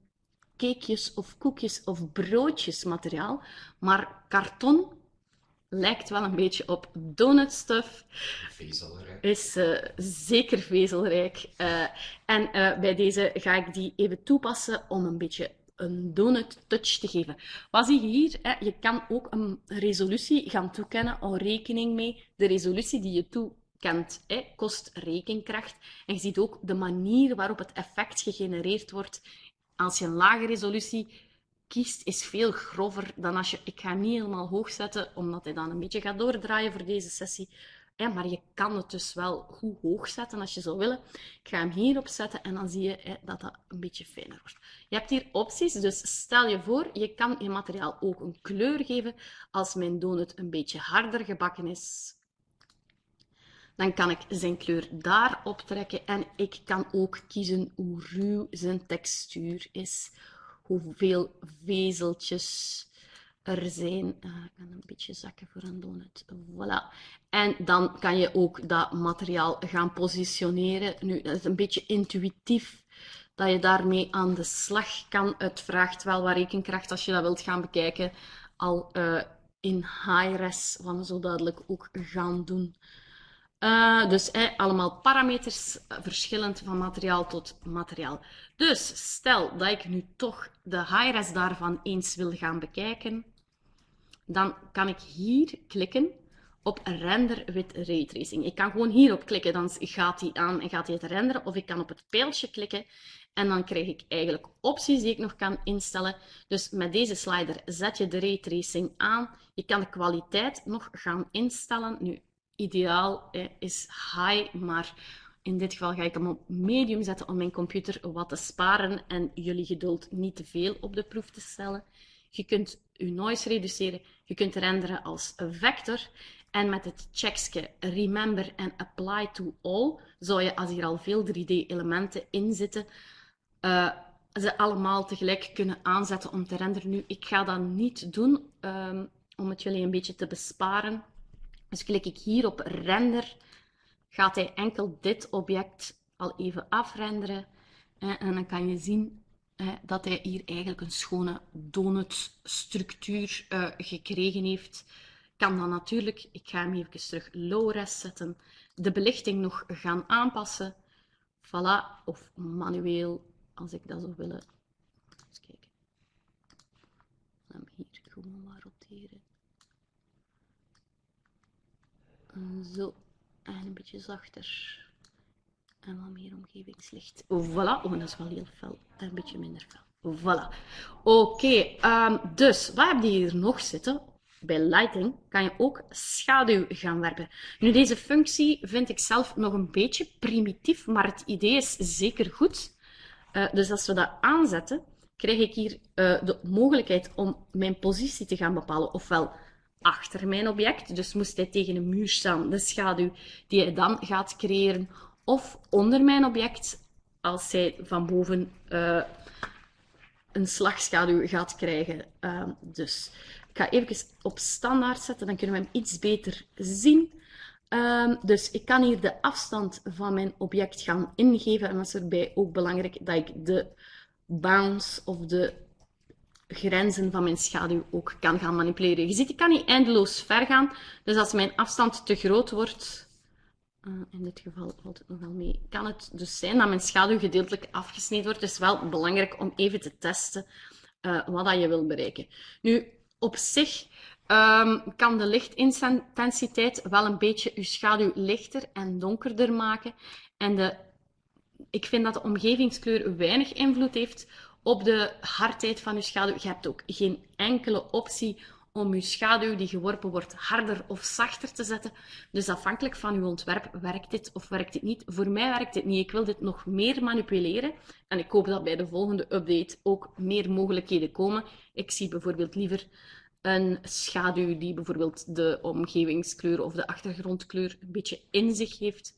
cakejes of koekjes of broodjes materiaal, maar karton lijkt wel een beetje op donutstuff. Vezelrijk. Is uh, zeker vezelrijk. Uh, en uh, bij deze ga ik die even toepassen om een beetje een donut touch te geven. Wat zie je hier? Hè? Je kan ook een resolutie gaan toekennen. Hou rekening mee. De resolutie die je toekent hè, kost rekenkracht. En je ziet ook de manier waarop het effect gegenereerd wordt. Als je een lage resolutie kiest, is veel grover dan als je... Ik ga niet helemaal hoog zetten, omdat hij dan een beetje gaat doordraaien voor deze sessie. maar je kan het dus wel goed hoog zetten als je zou willen. Ik ga hem hierop zetten en dan zie je dat dat een beetje fijner wordt. Je hebt hier opties, dus stel je voor, je kan je materiaal ook een kleur geven. Als mijn donut een beetje harder gebakken is, dan kan ik zijn kleur daar optrekken en ik kan ook kiezen hoe ruw zijn textuur is hoeveel vezeltjes er zijn. Uh, ik kan een beetje zakken voor een donut. Voilà. En dan kan je ook dat materiaal gaan positioneren. Nu, dat is een beetje intuïtief dat je daarmee aan de slag kan. Het vraagt wel wat rekenkracht als je dat wilt gaan bekijken. Al uh, in high-res, wat zo duidelijk ook gaan doen. Uh, dus eh, allemaal parameters uh, verschillend van materiaal tot materiaal. Dus stel dat ik nu toch de high-res daarvan eens wil gaan bekijken, dan kan ik hier klikken op render with raytracing. Ik kan gewoon hierop klikken, dan gaat hij aan en gaat hij het renderen. Of ik kan op het pijltje klikken en dan krijg ik eigenlijk opties die ik nog kan instellen. Dus met deze slider zet je de raytracing aan. Je kan de kwaliteit nog gaan instellen. Nu, ideaal is high, maar in dit geval ga ik hem op medium zetten om mijn computer wat te sparen en jullie geduld niet te veel op de proef te stellen. Je kunt je noise reduceren, je kunt renderen als vector en met het checkje remember en apply to all zou je, als hier al veel 3D-elementen in zitten, uh, ze allemaal tegelijk kunnen aanzetten om te renderen. Nu, ik ga dat niet doen um, om het jullie een beetje te besparen. Dus klik ik hier op render, gaat hij enkel dit object al even afrenderen. En dan kan je zien dat hij hier eigenlijk een schone donutstructuur uh, gekregen heeft. Kan dan natuurlijk, ik ga hem even terug low-res zetten, de belichting nog gaan aanpassen. Voilà, of manueel, als ik dat zou willen. Eens kijken. Hem hier gewoon maar roteren. Zo. En een beetje zachter. En wat meer omgevingslicht. Voilà. Oh, dat is wel heel fel. Een beetje minder fel. Voilà. Oké. Um, dus, wat heb je hier nog zitten? Bij lighting kan je ook schaduw gaan werpen. Nu, deze functie vind ik zelf nog een beetje primitief, maar het idee is zeker goed. Eh, dus als we dat aanzetten, krijg ik hier eh, de mogelijkheid om mijn positie te gaan bepalen. Ofwel achter mijn object, dus moest hij tegen een muur staan, de schaduw die hij dan gaat creëren, of onder mijn object, als hij van boven uh, een slagschaduw gaat krijgen. Uh, dus ik ga even op standaard zetten, dan kunnen we hem iets beter zien. Um, dus ik kan hier de afstand van mijn object gaan ingeven. En dat is erbij ook belangrijk dat ik de bounds of de grenzen van mijn schaduw ook kan gaan manipuleren. Je ziet, ik kan niet eindeloos ver gaan. Dus als mijn afstand te groot wordt, uh, in dit geval valt het nog wel mee, kan het dus zijn dat mijn schaduw gedeeltelijk afgesneden wordt. Het is wel belangrijk om even te testen uh, wat dat je wil bereiken. Nu, op zich um, kan de lichtintensiteit wel een beetje uw schaduw lichter en donkerder maken. En de, ik vind dat de omgevingskleur weinig invloed heeft op de hardheid van uw schaduw. Je hebt ook geen enkele optie om uw schaduw die geworpen wordt harder of zachter te zetten. Dus afhankelijk van uw ontwerp werkt dit of werkt dit niet. Voor mij werkt dit niet. Ik wil dit nog meer manipuleren. En ik hoop dat bij de volgende update ook meer mogelijkheden komen. Ik zie bijvoorbeeld liever een schaduw die bijvoorbeeld de omgevingskleur of de achtergrondkleur een beetje in zich heeft.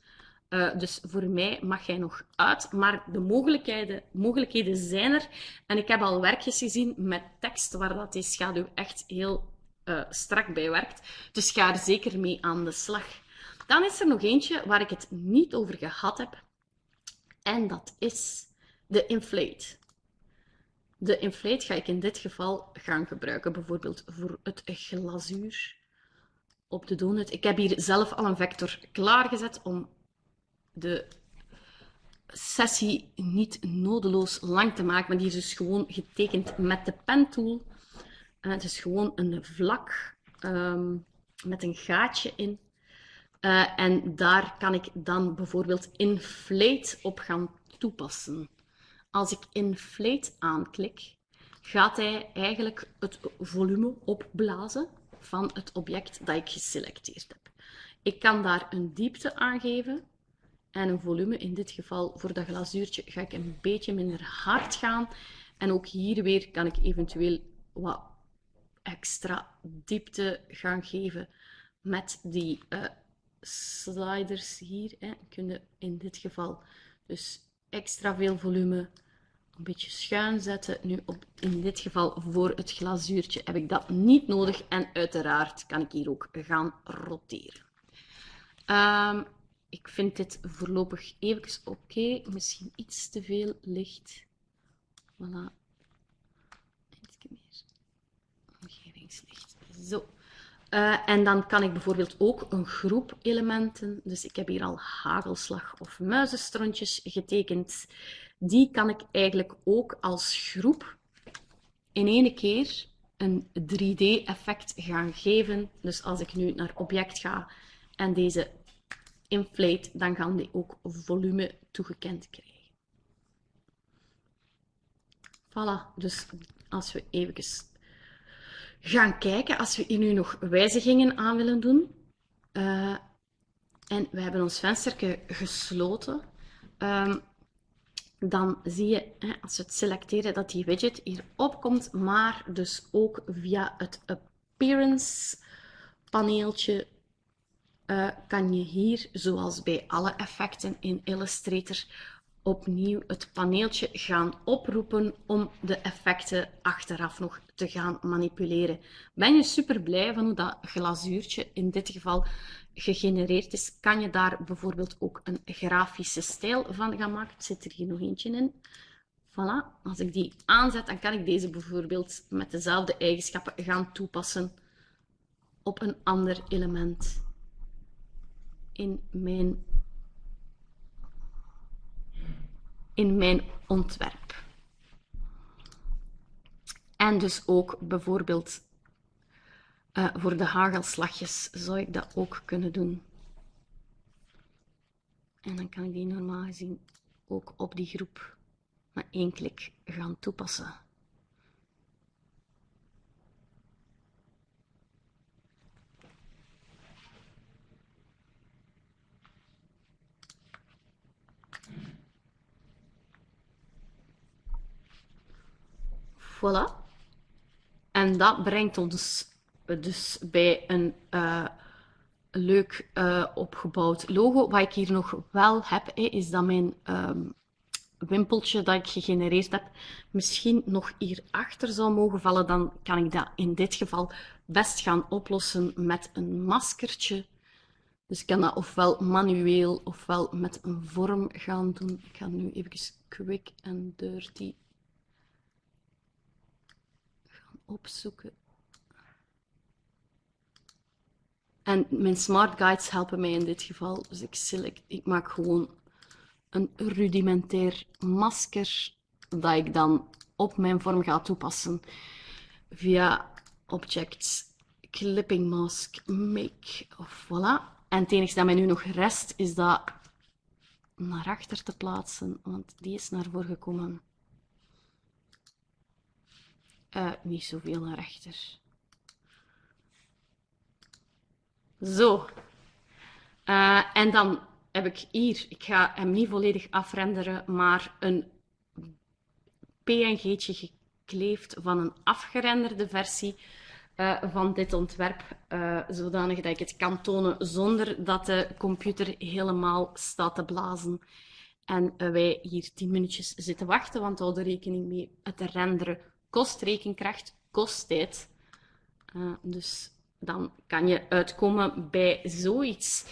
Uh, dus voor mij mag hij nog uit, maar de mogelijkheden, mogelijkheden zijn er. En ik heb al werkjes gezien met tekst waar dat die schaduw echt heel uh, strak bij werkt. Dus ga er zeker mee aan de slag. Dan is er nog eentje waar ik het niet over gehad heb. En dat is de inflate. De inflate ga ik in dit geval gaan gebruiken, bijvoorbeeld voor het glazuur op de donut. Ik heb hier zelf al een vector klaargezet om de sessie niet nodeloos lang te maken, maar die is dus gewoon getekend met de pentool. Uh, het is gewoon een vlak um, met een gaatje in. Uh, en daar kan ik dan bijvoorbeeld inflate op gaan toepassen. Als ik inflate aanklik, gaat hij eigenlijk het volume opblazen van het object dat ik geselecteerd heb. Ik kan daar een diepte aangeven en een volume. In dit geval voor dat glazuurtje ga ik een beetje minder hard gaan. En ook hier weer kan ik eventueel wat extra diepte gaan geven met die uh, sliders hier. Hè. Kun je in dit geval dus extra veel volume een beetje schuin zetten. Nu op, in dit geval voor het glazuurtje heb ik dat niet nodig. En uiteraard kan ik hier ook gaan roteren. Um, ik vind dit voorlopig even oké. Misschien iets te veel licht. Voilà. Iets meer omgevingslicht. Zo. Uh, en dan kan ik bijvoorbeeld ook een groep elementen, dus ik heb hier al hagelslag of muizenstrontjes getekend, die kan ik eigenlijk ook als groep in één keer een 3D-effect gaan geven. Dus als ik nu naar object ga en deze inflate, dan gaan die ook volume toegekend krijgen. Voilà, dus als we even gaan kijken, als we hier nu nog wijzigingen aan willen doen, uh, en we hebben ons vensterje gesloten, um, dan zie je, hè, als we het selecteren, dat die widget hier opkomt, maar dus ook via het appearance paneeltje uh, kan je hier, zoals bij alle effecten in Illustrator, opnieuw het paneeltje gaan oproepen om de effecten achteraf nog te gaan manipuleren. Ben je super blij van hoe dat glazuurtje in dit geval gegenereerd is, kan je daar bijvoorbeeld ook een grafische stijl van gaan maken. Zit er hier nog eentje in. Voilà, als ik die aanzet, dan kan ik deze bijvoorbeeld met dezelfde eigenschappen gaan toepassen op een ander element in mijn, in mijn ontwerp. En dus ook bijvoorbeeld uh, voor de hagelslagjes zou ik dat ook kunnen doen. En dan kan ik die normaal gezien ook op die groep met één klik gaan toepassen. Voilà. En dat brengt ons dus bij een uh, leuk uh, opgebouwd logo. Wat ik hier nog wel heb, is dat mijn um, wimpeltje dat ik gegenereerd heb misschien nog hierachter zou mogen vallen. Dan kan ik dat in dit geval best gaan oplossen met een maskertje. Dus ik kan dat ofwel manueel ofwel met een vorm gaan doen. Ik ga nu even quick and dirty gaan opzoeken. En mijn smart guides helpen mij in dit geval. Dus ik, ik maak gewoon een rudimentair masker dat ik dan op mijn vorm ga toepassen via Objects, Clipping Mask, Make, of voilà. En het enige dat mij nu nog rest is dat naar achter te plaatsen, want die is naar voren gekomen. Uh, niet zoveel naar achter. Zo. Uh, en dan heb ik hier, ik ga hem niet volledig afrenderen, maar een PNG'tje gekleefd van een afgerenderde versie uh, van dit ontwerp, uh, zodanig dat ik het kan tonen zonder dat de computer helemaal staat te blazen. En wij hier 10 minuutjes zitten wachten, want hou er rekening mee, het renderen kost rekenkracht, kost tijd. dus dan kan je uitkomen bij zoiets.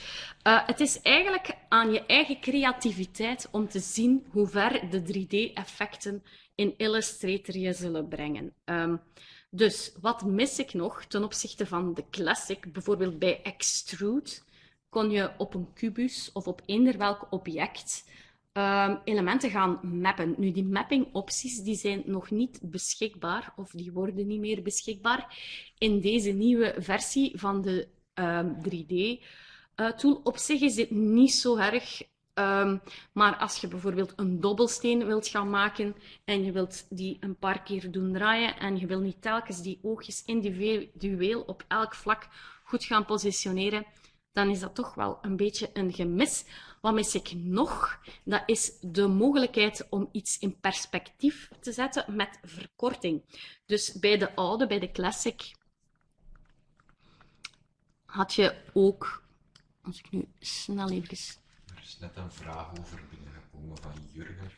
Uh, het is eigenlijk aan je eigen creativiteit om te zien hoe ver de 3D-effecten in Illustrator je zullen brengen. Um, dus wat mis ik nog ten opzichte van de Classic? Bijvoorbeeld bij Extrude kon je op een kubus of op eender welk object um, elementen gaan mappen. Nu, die mapping-opties die zijn nog niet beschikbaar, of die worden niet meer beschikbaar in deze nieuwe versie van de um, 3D-tool. Uh, op zich is dit niet zo erg Um, maar als je bijvoorbeeld een dobbelsteen wilt gaan maken en je wilt die een paar keer doen draaien en je wil niet telkens die oogjes individueel op elk vlak goed gaan positioneren, dan is dat toch wel een beetje een gemis. Wat mis ik nog? Dat is de mogelijkheid om iets in perspectief te zetten met verkorting. Dus bij de oude, bij de classic, had je ook, als ik nu snel even... Er is net een vraag over binnengekomen van Jurgen.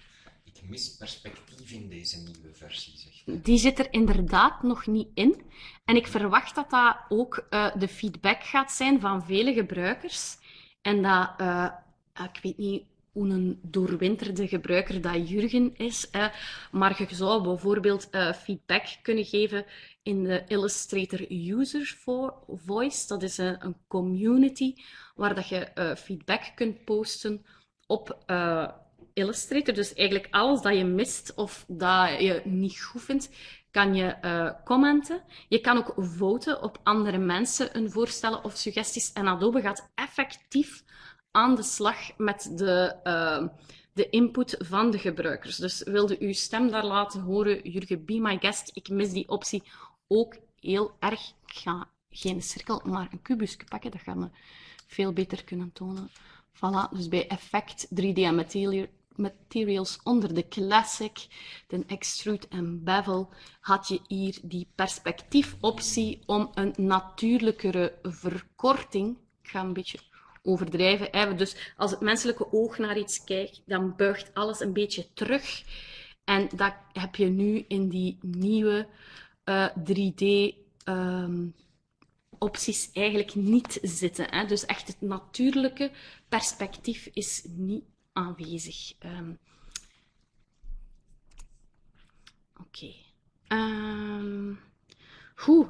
Ik mis perspectief in deze nieuwe versie, zegt Die zit er inderdaad nog niet in. En ik verwacht dat dat ook uh, de feedback gaat zijn van vele gebruikers. En dat uh, Ah, ik weet niet hoe een doorwinterde gebruiker dat Jurgen is, maar je zou bijvoorbeeld uh, feedback kunnen geven in de Illustrator User Voice. Dat is een, een community waar dat je uh, feedback kunt posten op Illustrator. Dus eigenlijk alles dat je mist of dat je niet goed vindt, kan je commenten. Je kan ook voten op andere mensen een voorstellen of suggesties. En Adobe gaat effectief aan de slag met de, uh, de input van de gebruikers. Dus wilde uw stem daar laten horen, Jurgen, be my guest. Ik mis die optie ook heel erg. Ik ga geen cirkel, maar een kubusje pakken. Dat gaan we veel beter kunnen tonen. Voilà, dus bij Effect 3D en Material, Materials onder de Classic, de Extrude en Bevel, had je hier die perspectiefoptie om een natuurlijkere verkorting, ik ga een beetje overdrijven. Dus als het menselijke oog naar iets kijkt, dan buigt alles een beetje terug. En dat heb je nu in die nieuwe uh, eh, 3D ehm, eigenlijk niet zitten. Hè? Dus echt het natuurlijke perspectief is niet aanwezig. Um, Oké. Um, goed.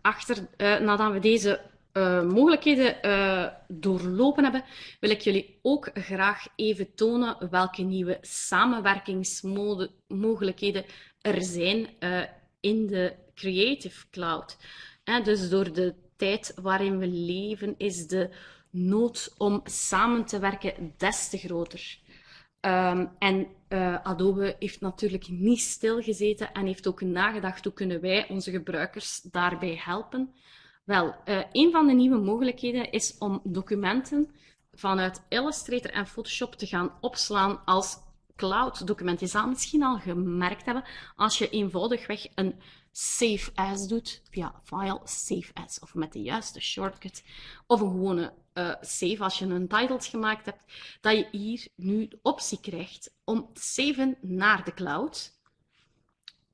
achter, uh, nadat we deze uh, mogelijkheden uh, doorlopen hebben, wil ik jullie ook graag even tonen welke nieuwe samenwerkingsmogelijkheden er zijn uh, in de Creative Cloud. dus door de tijd waarin we leven is de nood om samen te werken des te groter. Um, en Adobe heeft natuurlijk niet stilgezeten en heeft ook nagedacht hoe kunnen wij onze gebruikers daarbij helpen. Wel, uh, een van de nieuwe mogelijkheden is om documenten vanuit Illustrator en Photoshop te gaan opslaan als cloud document. Je zal misschien al gemerkt hebben als je eenvoudigweg een save as doet via file save as of met de juiste shortcut of een gewone uh, save als je een titles gemaakt hebt, dat je hier nu de optie krijgt om te saven naar de cloud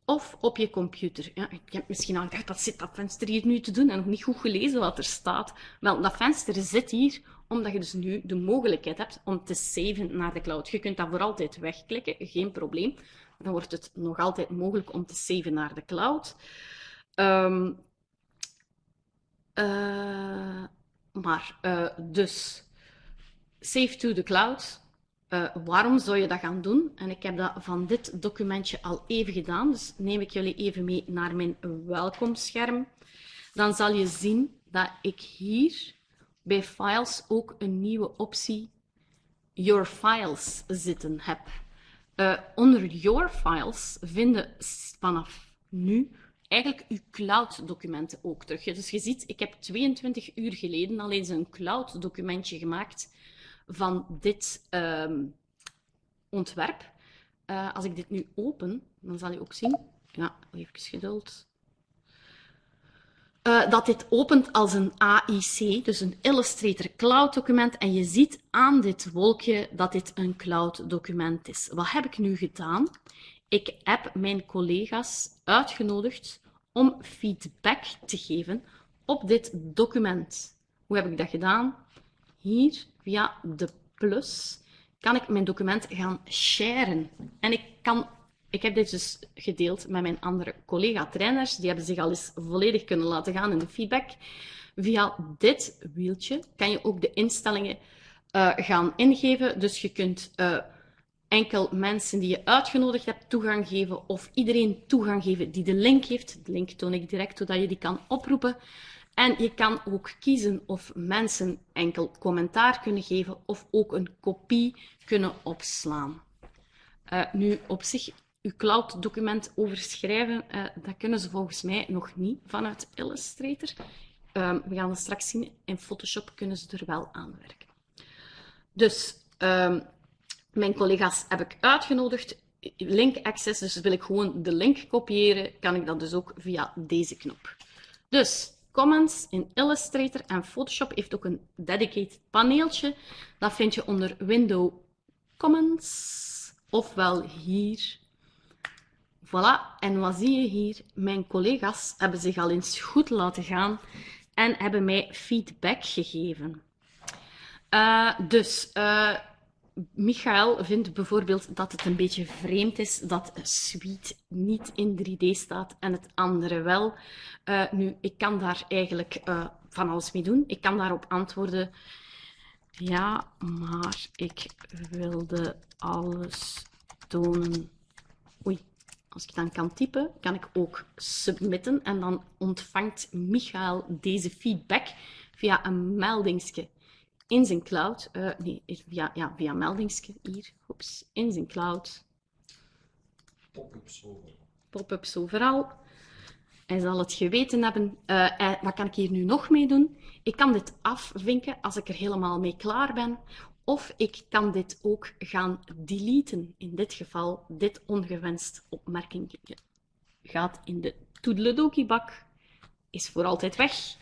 of op je computer. Ja, ik heb misschien al gedacht, wat zit dat venster hier nu te doen? En nog niet goed gelezen wat er staat. Wel, dat venster zit hier omdat je dus nu de mogelijkheid hebt om te saven naar de cloud. Je kunt dat voor altijd wegklikken, geen probleem. Dan wordt het nog altijd mogelijk om te saven naar de cloud. Um, uh, maar, uh, dus, save to the cloud. Uh, waarom zou je dat gaan doen? En ik heb dat van dit documentje al even gedaan, dus neem ik jullie even mee naar mijn welkomstscherm. Dan zal je zien dat ik hier bij Files ook een nieuwe optie Your Files zitten heb. Uh, onder Your Files vinden vanaf nu eigenlijk uw cloud-documenten ook terug. Dus je ziet, ik heb 22 uur geleden al eens een cloud-documentje gemaakt van dit um, ontwerp. Uh, als ik dit nu open, dan zal je ook zien, ja, even geduld, uh, dat dit opent als een AIC, dus een Illustrator Cloud document. En je ziet aan dit wolkje dat dit een cloud document is. Wat heb ik nu gedaan? Ik heb mijn collega's uitgenodigd om feedback te geven op dit document. Hoe heb ik dat gedaan? Hier via de plus kan ik mijn document gaan sharen. En ik, kan, ik heb dit dus gedeeld met mijn andere collega-trainers. Die hebben zich al eens volledig kunnen laten gaan in de feedback. Via dit wieltje kan je ook de instellingen uh, gaan ingeven. Dus je kunt uh, enkel mensen die je uitgenodigd hebt toegang geven of iedereen toegang geven die de link heeft. De link toon ik direct, zodat je die kan oproepen. En je kan ook kiezen of mensen enkel commentaar kunnen geven of ook een kopie kunnen opslaan. Uh, nu, op zich, uw cloud-document overschrijven, uh, dat kunnen ze volgens mij nog niet vanuit Illustrator. Uh, we gaan het straks zien. In Photoshop kunnen ze er wel aan werken. Dus, ehm, mijn collega's heb ik uitgenodigd. Link access, dus wil ik gewoon de link kopiëren, kan ik dat dus ook via deze knop. Dus, Comments in Illustrator en Photoshop heeft ook een dedicated paneeltje. Dat vind je onder Window Comments, ofwel hier. Voilà, en wat zie je hier? Mijn collega's hebben zich al eens goed laten gaan en hebben mij feedback gegeven. Uh, dus uh, Michael vindt bijvoorbeeld dat het een beetje vreemd is dat Suite niet in 3D staat en het andere wel. Uh, nu, ik kan daar eigenlijk uh, van alles mee doen. Ik kan daarop antwoorden, ja, maar ik wilde alles tonen. Oei, als ik dan kan typen, kan ik ook submitten en dan ontvangt Michael deze feedback via een meldingsje in zijn cloud, uh, nee, via, ja, via hier, oeps, in zijn cloud. Pop-ups overal. Pop-ups overal. Hij zal het geweten hebben. Uh, wat kan ik hier nu nog mee doen? Ik kan dit afvinken als ik er helemaal mee klaar ben. Of ik kan dit ook gaan deleten. In dit geval, dit ongewenst opmerking gaat in de toedeledoki-bak. Is voor altijd weg.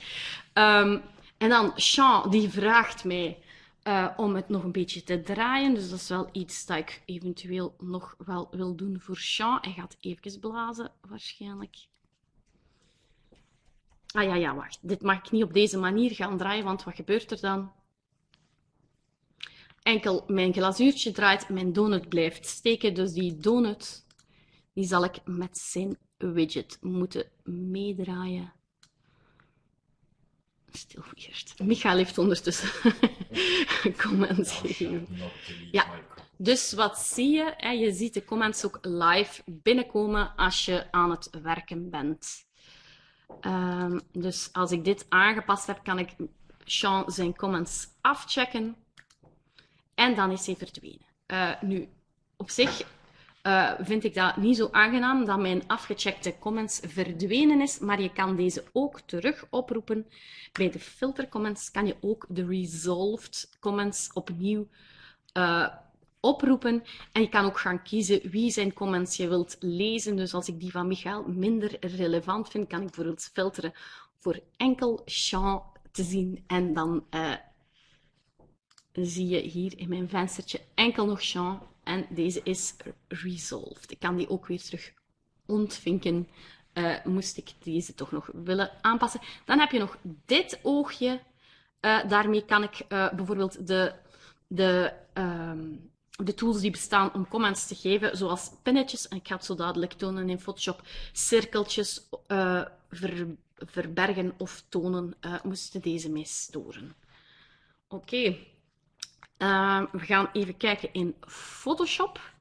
Um, en dan Sean, die vraagt mij uh, om het nog een beetje te draaien. Dus dat is wel iets dat ik eventueel nog wel wil doen voor Sean. Hij gaat even blazen, waarschijnlijk. Ah ja, ja, wacht. Dit mag ik niet op deze manier gaan draaien, want wat gebeurt er dan? Enkel mijn glazuurtje draait, mijn donut blijft steken. Dus die donut, die zal ik met zijn widget moeten meedraaien. Stil eerst. Michael heeft ondertussen *laughs* comments gegeven. Ja, dus wat zie je? Je ziet de comments ook live binnenkomen als je aan het werken bent. Um, dus als ik dit aangepast heb, kan ik Sean zijn comments afchecken. En dan is hij verdwenen. Uh, nu, op zich uh, vind ik dat niet zo aangenaam dat mijn afgecheckte comments verdwenen is, maar je kan deze ook terug oproepen. Bij de filter comments kan je ook de resolved comments opnieuw uh, oproepen. En je kan ook gaan kiezen wie zijn comments je wilt lezen. Dus als ik die van Michael minder relevant vind, kan ik bijvoorbeeld filteren voor enkel Sean te zien. En dan uh, zie je hier in mijn venstertje enkel nog Sean. En deze is resolved. Ik kan die ook weer terug ontvinken. Uh, moest ik deze toch nog willen aanpassen. Dan heb je nog dit oogje. Uh, daarmee kan ik uh, bijvoorbeeld de, de, um, de tools die bestaan om comments te geven, zoals pinnetjes, en ik ga het zo dadelijk tonen in Photoshop, cirkeltjes ver, verbergen of tonen, moesten deze mee storen. Oké. Ehm, we gaan even kijken in Photoshop.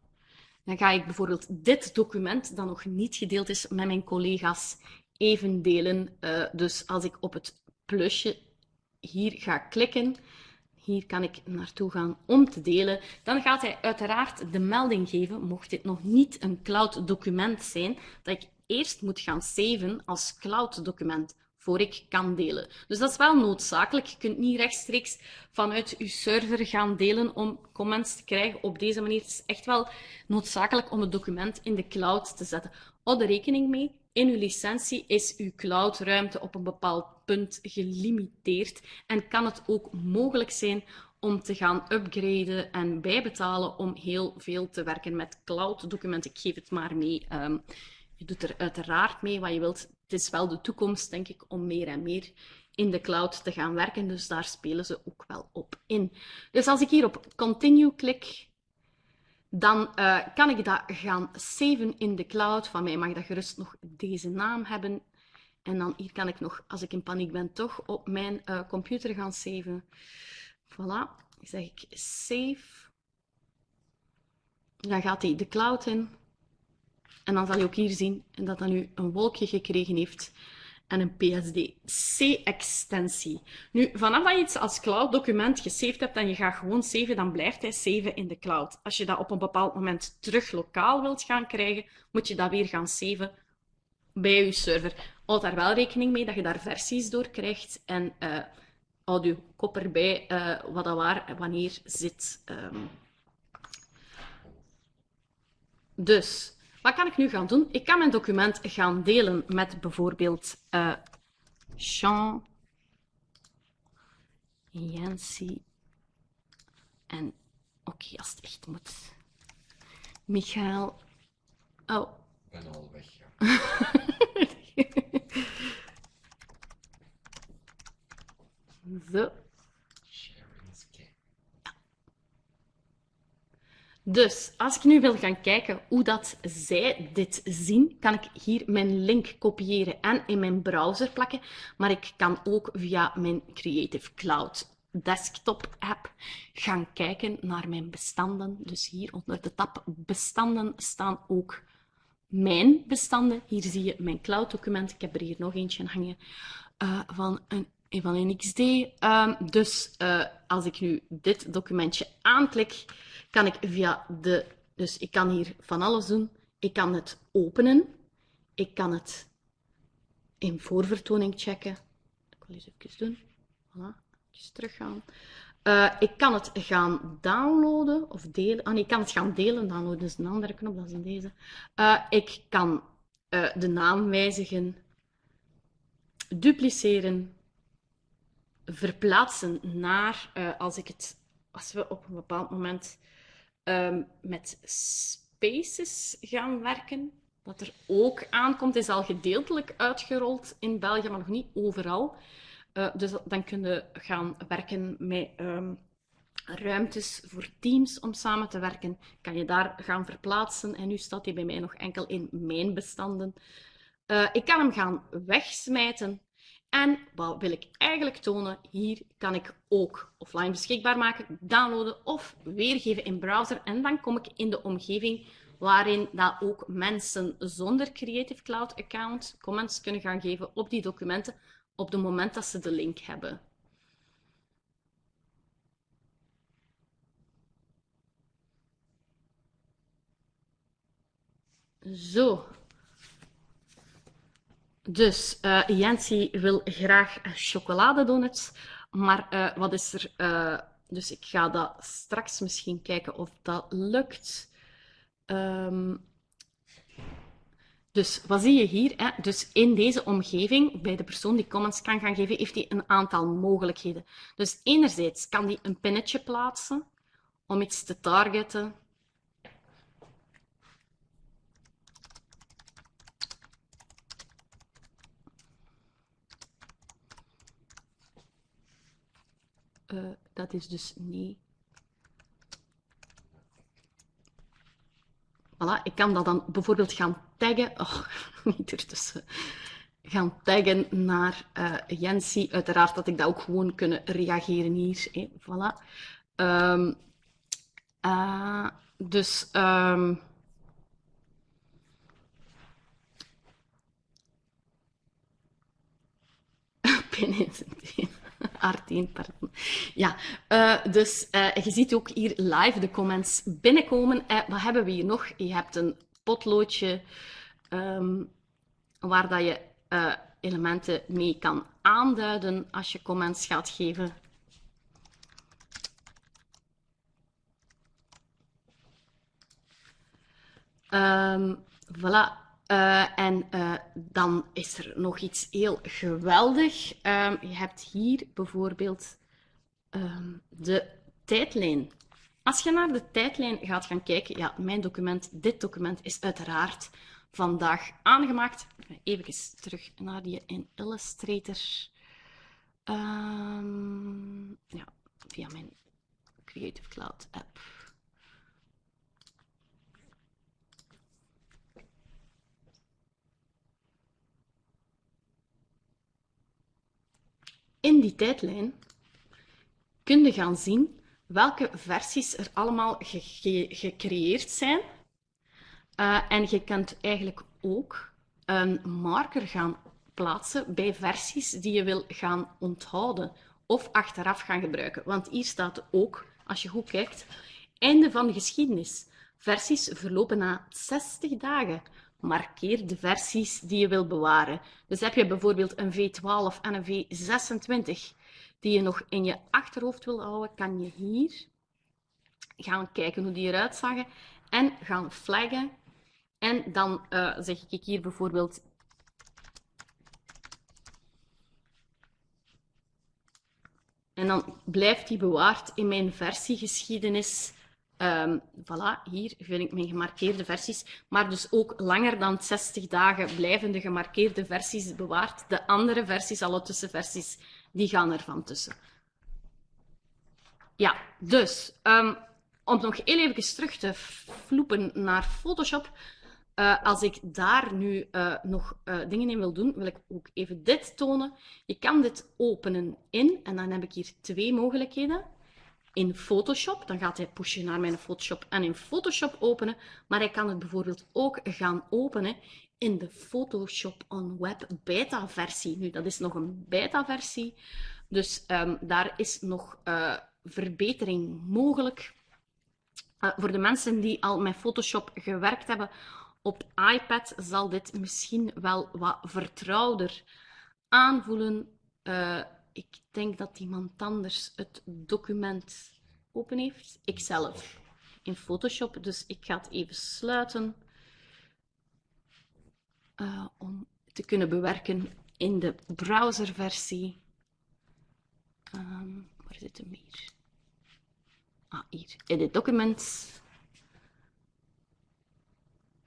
Dan ga ik bijvoorbeeld dit document, dat nog niet gedeeld is met mijn collega's, even delen. Uh, dus als ik op het plusje hier ga klikken, hier kan ik naartoe gaan om te delen, dan gaat hij uiteraard de melding geven, mocht dit nog niet een cloud document zijn, dat ik eerst moet gaan saven als cloud document voor ik kan delen. Dus dat is wel noodzakelijk. Je kunt niet rechtstreeks vanuit je server gaan delen om comments te krijgen op deze manier. Het is echt wel noodzakelijk om het document in de cloud te zetten. Houd er rekening mee. In uw licentie is uw cloudruimte op een bepaald punt gelimiteerd en kan het ook mogelijk zijn om te gaan upgraden en bijbetalen om heel veel te werken met cloud-documenten. Ik geef het maar mee. Um, je doet er uiteraard mee wat je wilt het is wel de toekomst, denk ik, om meer en meer in de cloud te gaan werken. Dus daar spelen ze ook wel op in. Dus als ik hier op Continue klik, dan uh, kan ik dat gaan saven in de cloud. Van mij mag dat gerust nog deze naam hebben. En dan hier kan ik nog, als ik in paniek ben, toch op mijn uh, computer gaan saven. Voilà, zeg ik save. Dan gaat hij de cloud in. En dan zal je ook hier zien dat dat nu een wolkje gekregen heeft en een PSD-C-extensie. Nu, vanaf dat je iets als cloud-document gesaved hebt en je gaat gewoon saven, dan blijft hij saven in de cloud. Als je dat op een bepaald moment terug lokaal wilt gaan krijgen, moet je dat weer gaan saven bij je server. Houd daar wel rekening mee dat je daar versies door krijgt en uh, houd je kop erbij uh, wat dat waar wanneer zit. Um. Dus, wat kan ik nu gaan doen? Ik kan mijn document gaan delen met bijvoorbeeld uh, Jean, Yancy en oké, okay, als het echt moet. Michael. Oh. Ik ben al weg. Ja. *laughs* Zo. Dus als ik nu wil gaan kijken hoe dat zij dit zien, kan ik hier mijn link kopiëren en in mijn browser plakken. Maar ik kan ook via mijn Creative Cloud desktop app gaan kijken naar mijn bestanden. Dus hier onder de tab bestanden staan ook mijn bestanden. Hier zie je mijn cloud document. Ik heb er hier nog eentje hangen uh, van een XD. Um, dus uh, als ik nu dit documentje aanklik, kan ik via de... Dus ik kan hier van alles doen. Ik kan het openen. Ik kan het in voorvertoning checken. Ik wil eens even doen. Voilà, even teruggaan. Uh, ik kan het gaan downloaden of delen. Ah, nee, ik kan het gaan delen. Downloaden is een andere knop, dat is in deze. Uh, ik kan uh, de naam wijzigen, dupliceren, verplaatsen naar, als ik het, als we op een bepaald moment um, met spaces gaan werken. Wat er ook aankomt, is al gedeeltelijk uitgerold in België, maar nog niet overal. Uh, dus dan kun je gaan werken met um, ruimtes voor teams om samen te werken. Kan je daar gaan verplaatsen. En nu staat hij bij mij nog enkel in mijn bestanden. Uh, ik kan hem gaan wegsmijten en wat wil ik eigenlijk tonen? Hier kan ik ook offline beschikbaar maken, downloaden of weergeven in browser. En dan kom ik in de omgeving waarin dat ook mensen zonder Creative Cloud account comments kunnen gaan geven op die documenten op het moment dat ze de link hebben. Zo, dus uh, wil graag chocoladedonuts, maar uh, wat is er uh, dus ik ga dat straks misschien kijken of dat lukt. Ehm, dus wat zie je hier? Hè? Dus in deze omgeving, bij de persoon die comments kan gaan geven, heeft hij een aantal mogelijkheden. Dus enerzijds kan hij een pinnetje plaatsen om iets te targeten. Uh, dat is dus nee. Voilà, ik kan dat dan bijvoorbeeld gaan taggen. Oh, *laughs* niet ertussen. Gaan taggen naar uh, Jensi. Uiteraard dat ik dat ook gewoon kunnen reageren hier. Hè. Voilà. Um, uh, dus. *laughs* Um, Binnen *laughs* Artien, pardon. Ja, uh, dus uh, je ziet ook hier live de comments binnenkomen. Uh, wat hebben we hier nog? Je hebt een potloodje um, waar dat je elementen mee kan aanduiden als je comments gaat geven. Um, voilà. Uh, en uh, dan is er nog iets heel geweldig. Um, je hebt hier bijvoorbeeld um, de tijdlijn. Als je naar de tijdlijn gaat gaan kijken, ja, mijn document, dit document is uiteraard vandaag aangemaakt. Even terug naar die in Illustrator. Um, ja, via mijn Creative Cloud app. In die tijdlijn kun je gaan zien welke versies er allemaal ge gecreëerd zijn. Uh, en je kunt eigenlijk ook een marker gaan plaatsen bij versies die je wil gaan onthouden of achteraf gaan gebruiken. Want hier staat ook, als je goed kijkt, einde van de geschiedenis. Versies verlopen na 60 dagen markeer de versies die je wil bewaren. Dus heb je bijvoorbeeld een V12 en een V26 die je nog in je achterhoofd wil houden, kan je hier gaan kijken hoe die eruit zagen en gaan flaggen. En dan uh, zeg ik hier bijvoorbeeld En dan blijft die bewaard in mijn versiegeschiedenis Um, voilà, hier vind ik mijn gemarkeerde versies. Maar dus ook langer dan 60 dagen blijven de gemarkeerde versies bewaard. De andere versies, alle tussenversies, die gaan er van tussen. Ja, dus um, om nog heel even terug te vloepen naar Photoshop. Uh, als ik daar nu uh, nog uh, dingen in wil doen, wil ik ook even dit tonen. Je kan dit openen in, en dan heb ik hier twee mogelijkheden in Photoshop. Dan gaat hij pushen naar mijn Photoshop en in Photoshop openen. Maar hij kan het bijvoorbeeld ook gaan openen in de Photoshop on Web beta versie. Nu, dat is nog een beta versie. Dus um, daar is nog uh, verbetering mogelijk. Uh, voor de mensen die al met Photoshop gewerkt hebben op iPad, zal dit misschien wel wat vertrouwder aanvoelen. Uh, ik denk dat iemand anders het document open heeft. Ikzelf in Photoshop. Dus ik ga het even sluiten uh, om te kunnen bewerken in de browserversie. Um, waar zit hem hier? Ah, hier. Edit documents.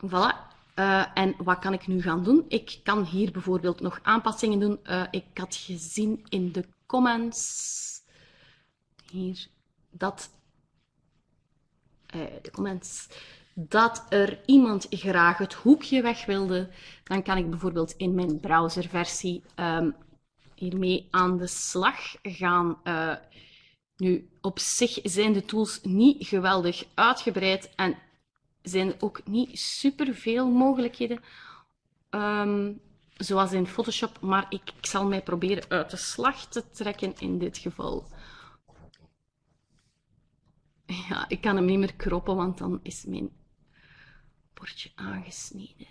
Voilà. Uh, en wat kan ik nu gaan doen? Ik kan hier bijvoorbeeld nog aanpassingen doen. Uh, ik had gezien in de comments, hier, dat, uh, de comments, dat er iemand graag het hoekje weg wilde. Dan kan ik bijvoorbeeld in mijn browserversie um, hiermee aan de slag gaan. nu, op zich zijn de tools niet geweldig uitgebreid en zijn ook niet superveel mogelijkheden, um, zoals in Photoshop, maar ik, ik zal mij proberen uit de slag te trekken in dit geval. Ja, ik kan hem niet meer kroppen, want dan is mijn bordje aangesneden.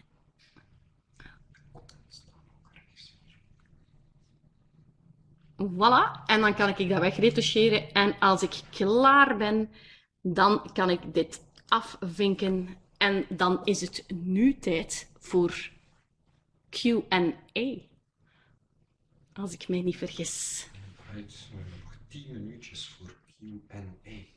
Voilà, en dan kan ik dat wegretoucheren. En als ik klaar ben, dan kan ik dit afvinken. En dan is het nu tijd voor Q&A. Als ik mij niet vergis. Right, we hebben nog 10 minuutjes voor Q&A.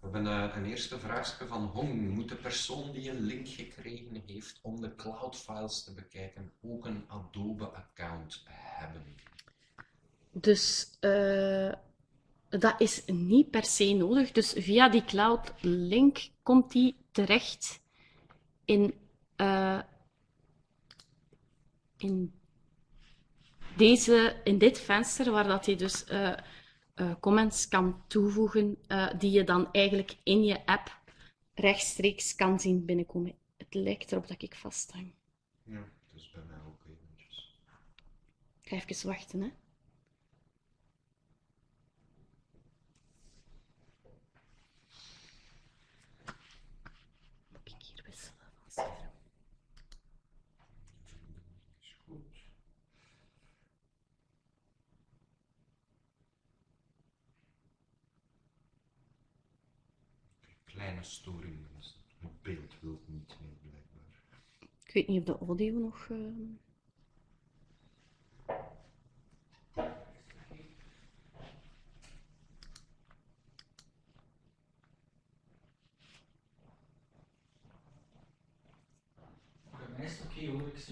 We hebben eh, een eerste vraagje van Hong. Moet de persoon die een link gekregen heeft om de cloud-files te bekijken ook een Adobe-account hebben? Dus eh, dat is niet per se nodig. Dus via die cloud link komt die terecht in, eh, in, deze, in dit venster, waar dat hij dus eh, eh, comments kan toevoegen, die je dan eigenlijk in je app rechtstreeks kan zien binnenkomen. Het lijkt erop dat ik vasthang. Ja, dus bij mij ook eventjes. Ik ga even wachten, hè. Moet ik hier wisselen van scherm? Is goed. Kleine storing, mensen. Het beeld wil niet meer blijkbaar. Ik weet niet of de audio nog.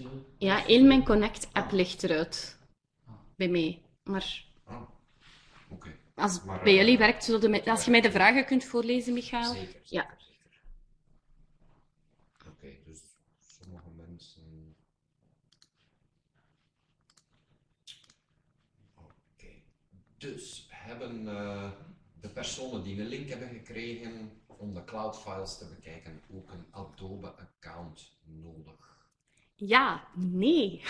ook. Ja, heel mijn Connect-app ligt eruit. Bij mij. Maar Ah, oké. Als Maar, bij eh, jullie werkt, zullen de- als je mij de vragen kunt voorlezen, Michael. Zeker, Ja. Oké, dus sommige mensen. Oké, dus hebben eh, de personen die een link hebben gekregen om de cloud files te bekijken ook een Adobe-account nodig? Ja, nee.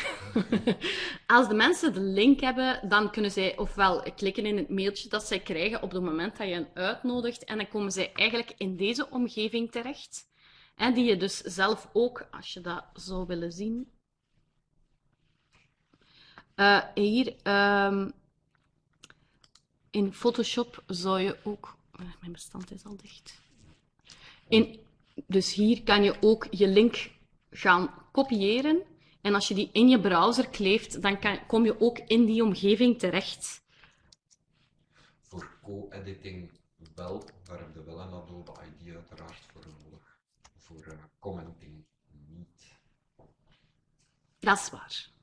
*laughs* Als de mensen de link hebben, dan kunnen zij ofwel klikken in het mailtje dat zij krijgen op het moment dat je hen uitnodigt. En dan komen zij eigenlijk in deze omgeving terecht. En die je dus zelf ook, als je dat zou willen zien. Eh, hier ehm, in Photoshop zou je ook. Mijn bestand is al dicht. In, dus hier kan je ook je link gaan kopiëren. En als je die in je browser kleeft, dan kan, kom je ook in die omgeving terecht. Voor co-editing wel, daar heb je wel een Adobe ID uiteraard voor nodig. Voor eh, commenting niet. Dat is waar.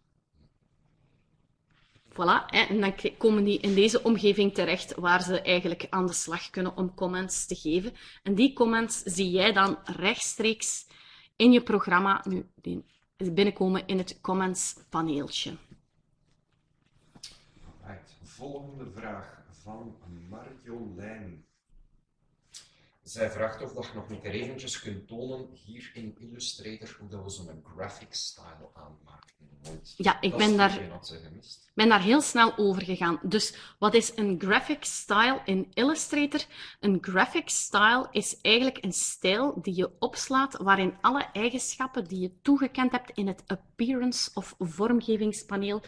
Voilà, en dan komen die in deze omgeving terecht waar ze eigenlijk aan de slag kunnen om comments te geven. En die comments zie jij dan rechtstreeks in je programma nu binnenkomen in het comments paneeltje. Volgende vraag van Marjolijn. Zij vraagt of dat je nog een keer eventjes kunt tonen hier in Illustrator hoe dat we zo'n graphic style aanmaken. Want Ja, ik ben daar- ben daar heel snel over gegaan. Dus wat is een graphic style in Illustrator? Een graphic style is eigenlijk een stijl die je opslaat waarin alle eigenschappen die je toegekend hebt in het appearance of vormgevingspaneel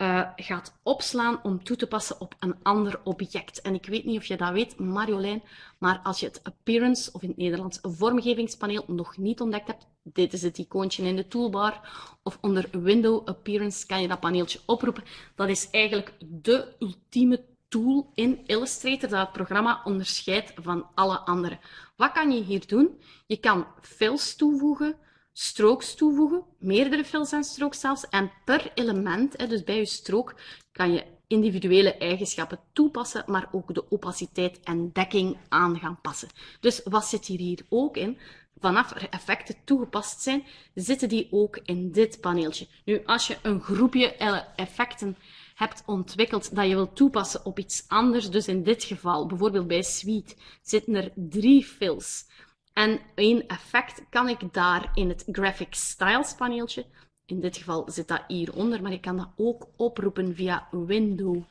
eh, gaat opslaan om toe te passen op een ander object. En ik weet niet of je dat weet, Marjolein, maar als je het appearance of in het Nederlands vormgevingspaneel nog niet ontdekt hebt, dit is het icoontje in de toolbar of onder Window Appearance kan je dat paneeltje oproepen. Dat is eigenlijk de ultieme tool in Illustrator dat het programma onderscheidt van alle andere. Wat kan je hier doen? Je kan fills toevoegen, strokes toevoegen, meerdere fills en strokes zelfs. En per element, dus bij je strook, kan je individuele eigenschappen toepassen, maar ook de opaciteit en dekking aan gaan passen. Dus wat zit hier, hier ook in? Vanaf er effecten toegepast zijn, zitten die ook in dit paneeltje. Nu, als je een groepje effecten hebt ontwikkeld dat je wilt toepassen op iets anders, dus in dit geval, bijvoorbeeld bij Suite, zitten er drie fills. En één effect kan ik daar in het Graphic Styles paneeltje, in dit geval zit dat hieronder, maar je kan dat ook oproepen via Window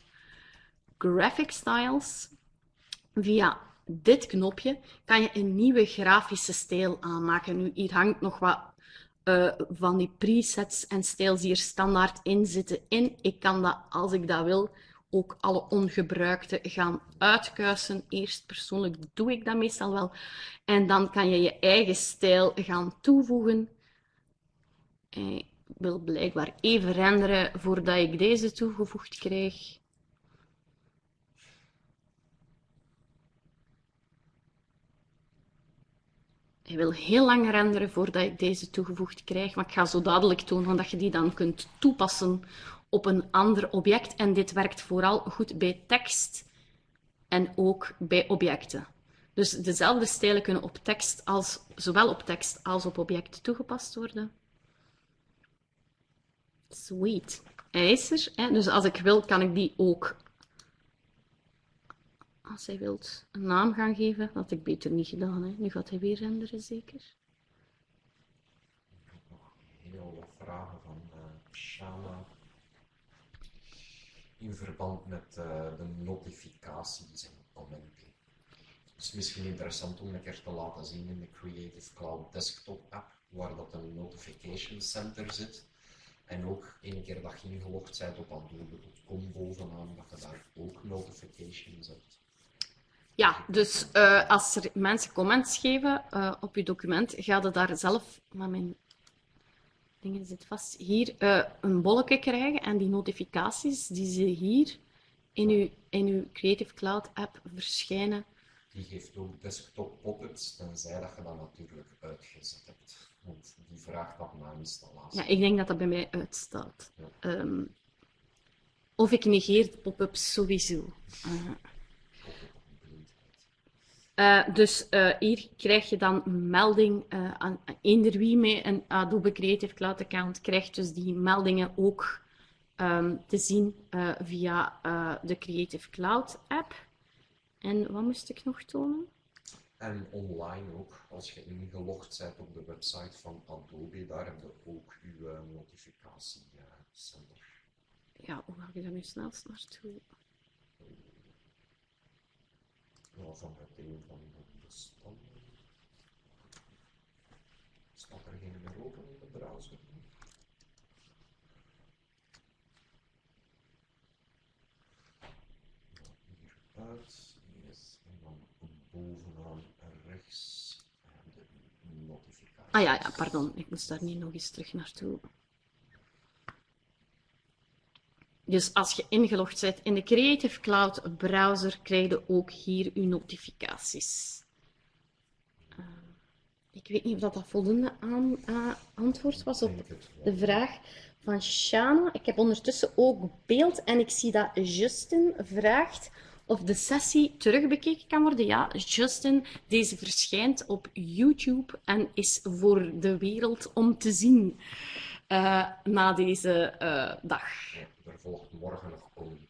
Graphic Styles. Via dit knopje kan je een nieuwe grafische stijl aanmaken. Nu, hier hangt nog wat eh, van die presets en stijls die er standaard in zitten in. Ik kan dat, als ik dat wil, ook alle ongebruikte gaan uitkuisen. Eerst persoonlijk doe ik dat meestal wel. En dan kan je je eigen stijl gaan toevoegen. Ik wil blijkbaar even renderen voordat ik deze toegevoegd krijg. Hij wil heel lang renderen voordat ik deze toegevoegd krijg, maar ik ga zo dadelijk tonen dat je die dan kunt toepassen op een ander object. En dit werkt vooral goed bij tekst en ook bij objecten. Dus dezelfde stijlen kunnen op tekst als, zowel op tekst als op object toegepast worden. Sweet. Hij is er. Hè? Dus als ik wil, kan ik die ook, als hij wilt, een naam gaan geven. Dat had ik beter niet gedaan. Hè? Nu gaat hij weer renderen, zeker. Heel wat vragen van eh Shana in verband met eh, de notificaties en commenten. Is misschien interessant om een keer te laten zien in de Creative Cloud Desktop app, waar dat een notification center zit. En ook een keer dat je ingelogd bent op adobe.com bovenaan, dat je daar ook notifications hebt. Ja, dus eh, als er mensen comments geven eh, op je document, ga je daar zelf, maar mijn dingen zit vast, hier eh, een bolletje krijgen en die notificaties die ze hier in uw, in uw Creative Cloud app verschijnen. Die geeft ook desktop pop-ups, tenzij dat je dat natuurlijk uitgezet hebt. Want die vraagt dat na installatie. Ja, ik denk dat dat bij mij uitstaat. Ja. Ehm, of ik negeer de pop-ups sowieso. Eh. Eh, dus eh, hier krijg je dan een melding. eh aan, eender wie met een Adobe Creative Cloud account krijgt dus die meldingen ook ehm, te zien via de Creative Cloud app. En wat moest ik nog tonen? En online ook, als je ingelogd bent op de website van Adobe, daar heb je ook uw eh, notificatiecenter. Ja, hoe ga ik daar nu snelst naartoe? Ja, vanuit een van de bestanden. Staat er geen meer open in de browser? Ja, Hieruit, yes, en dan bovenaan rechts de notificatie. Ah ja, ja, pardon. Ik moest daar niet nog eens terug naartoe. Dus als je ingelogd bent in de Creative Cloud browser, krijg je ook hier uw notificaties. Eh, ik weet niet of dat, dat voldoende aan, eh, antwoord was op de vraag van Shana. Ik heb ondertussen ook beeld en ik zie dat Justin vraagt of de sessie terugbekeken kan worden. Ja, Justin, deze verschijnt op YouTube en is voor de wereld om te zien na deze eh, dag. Er volgt morgen nog een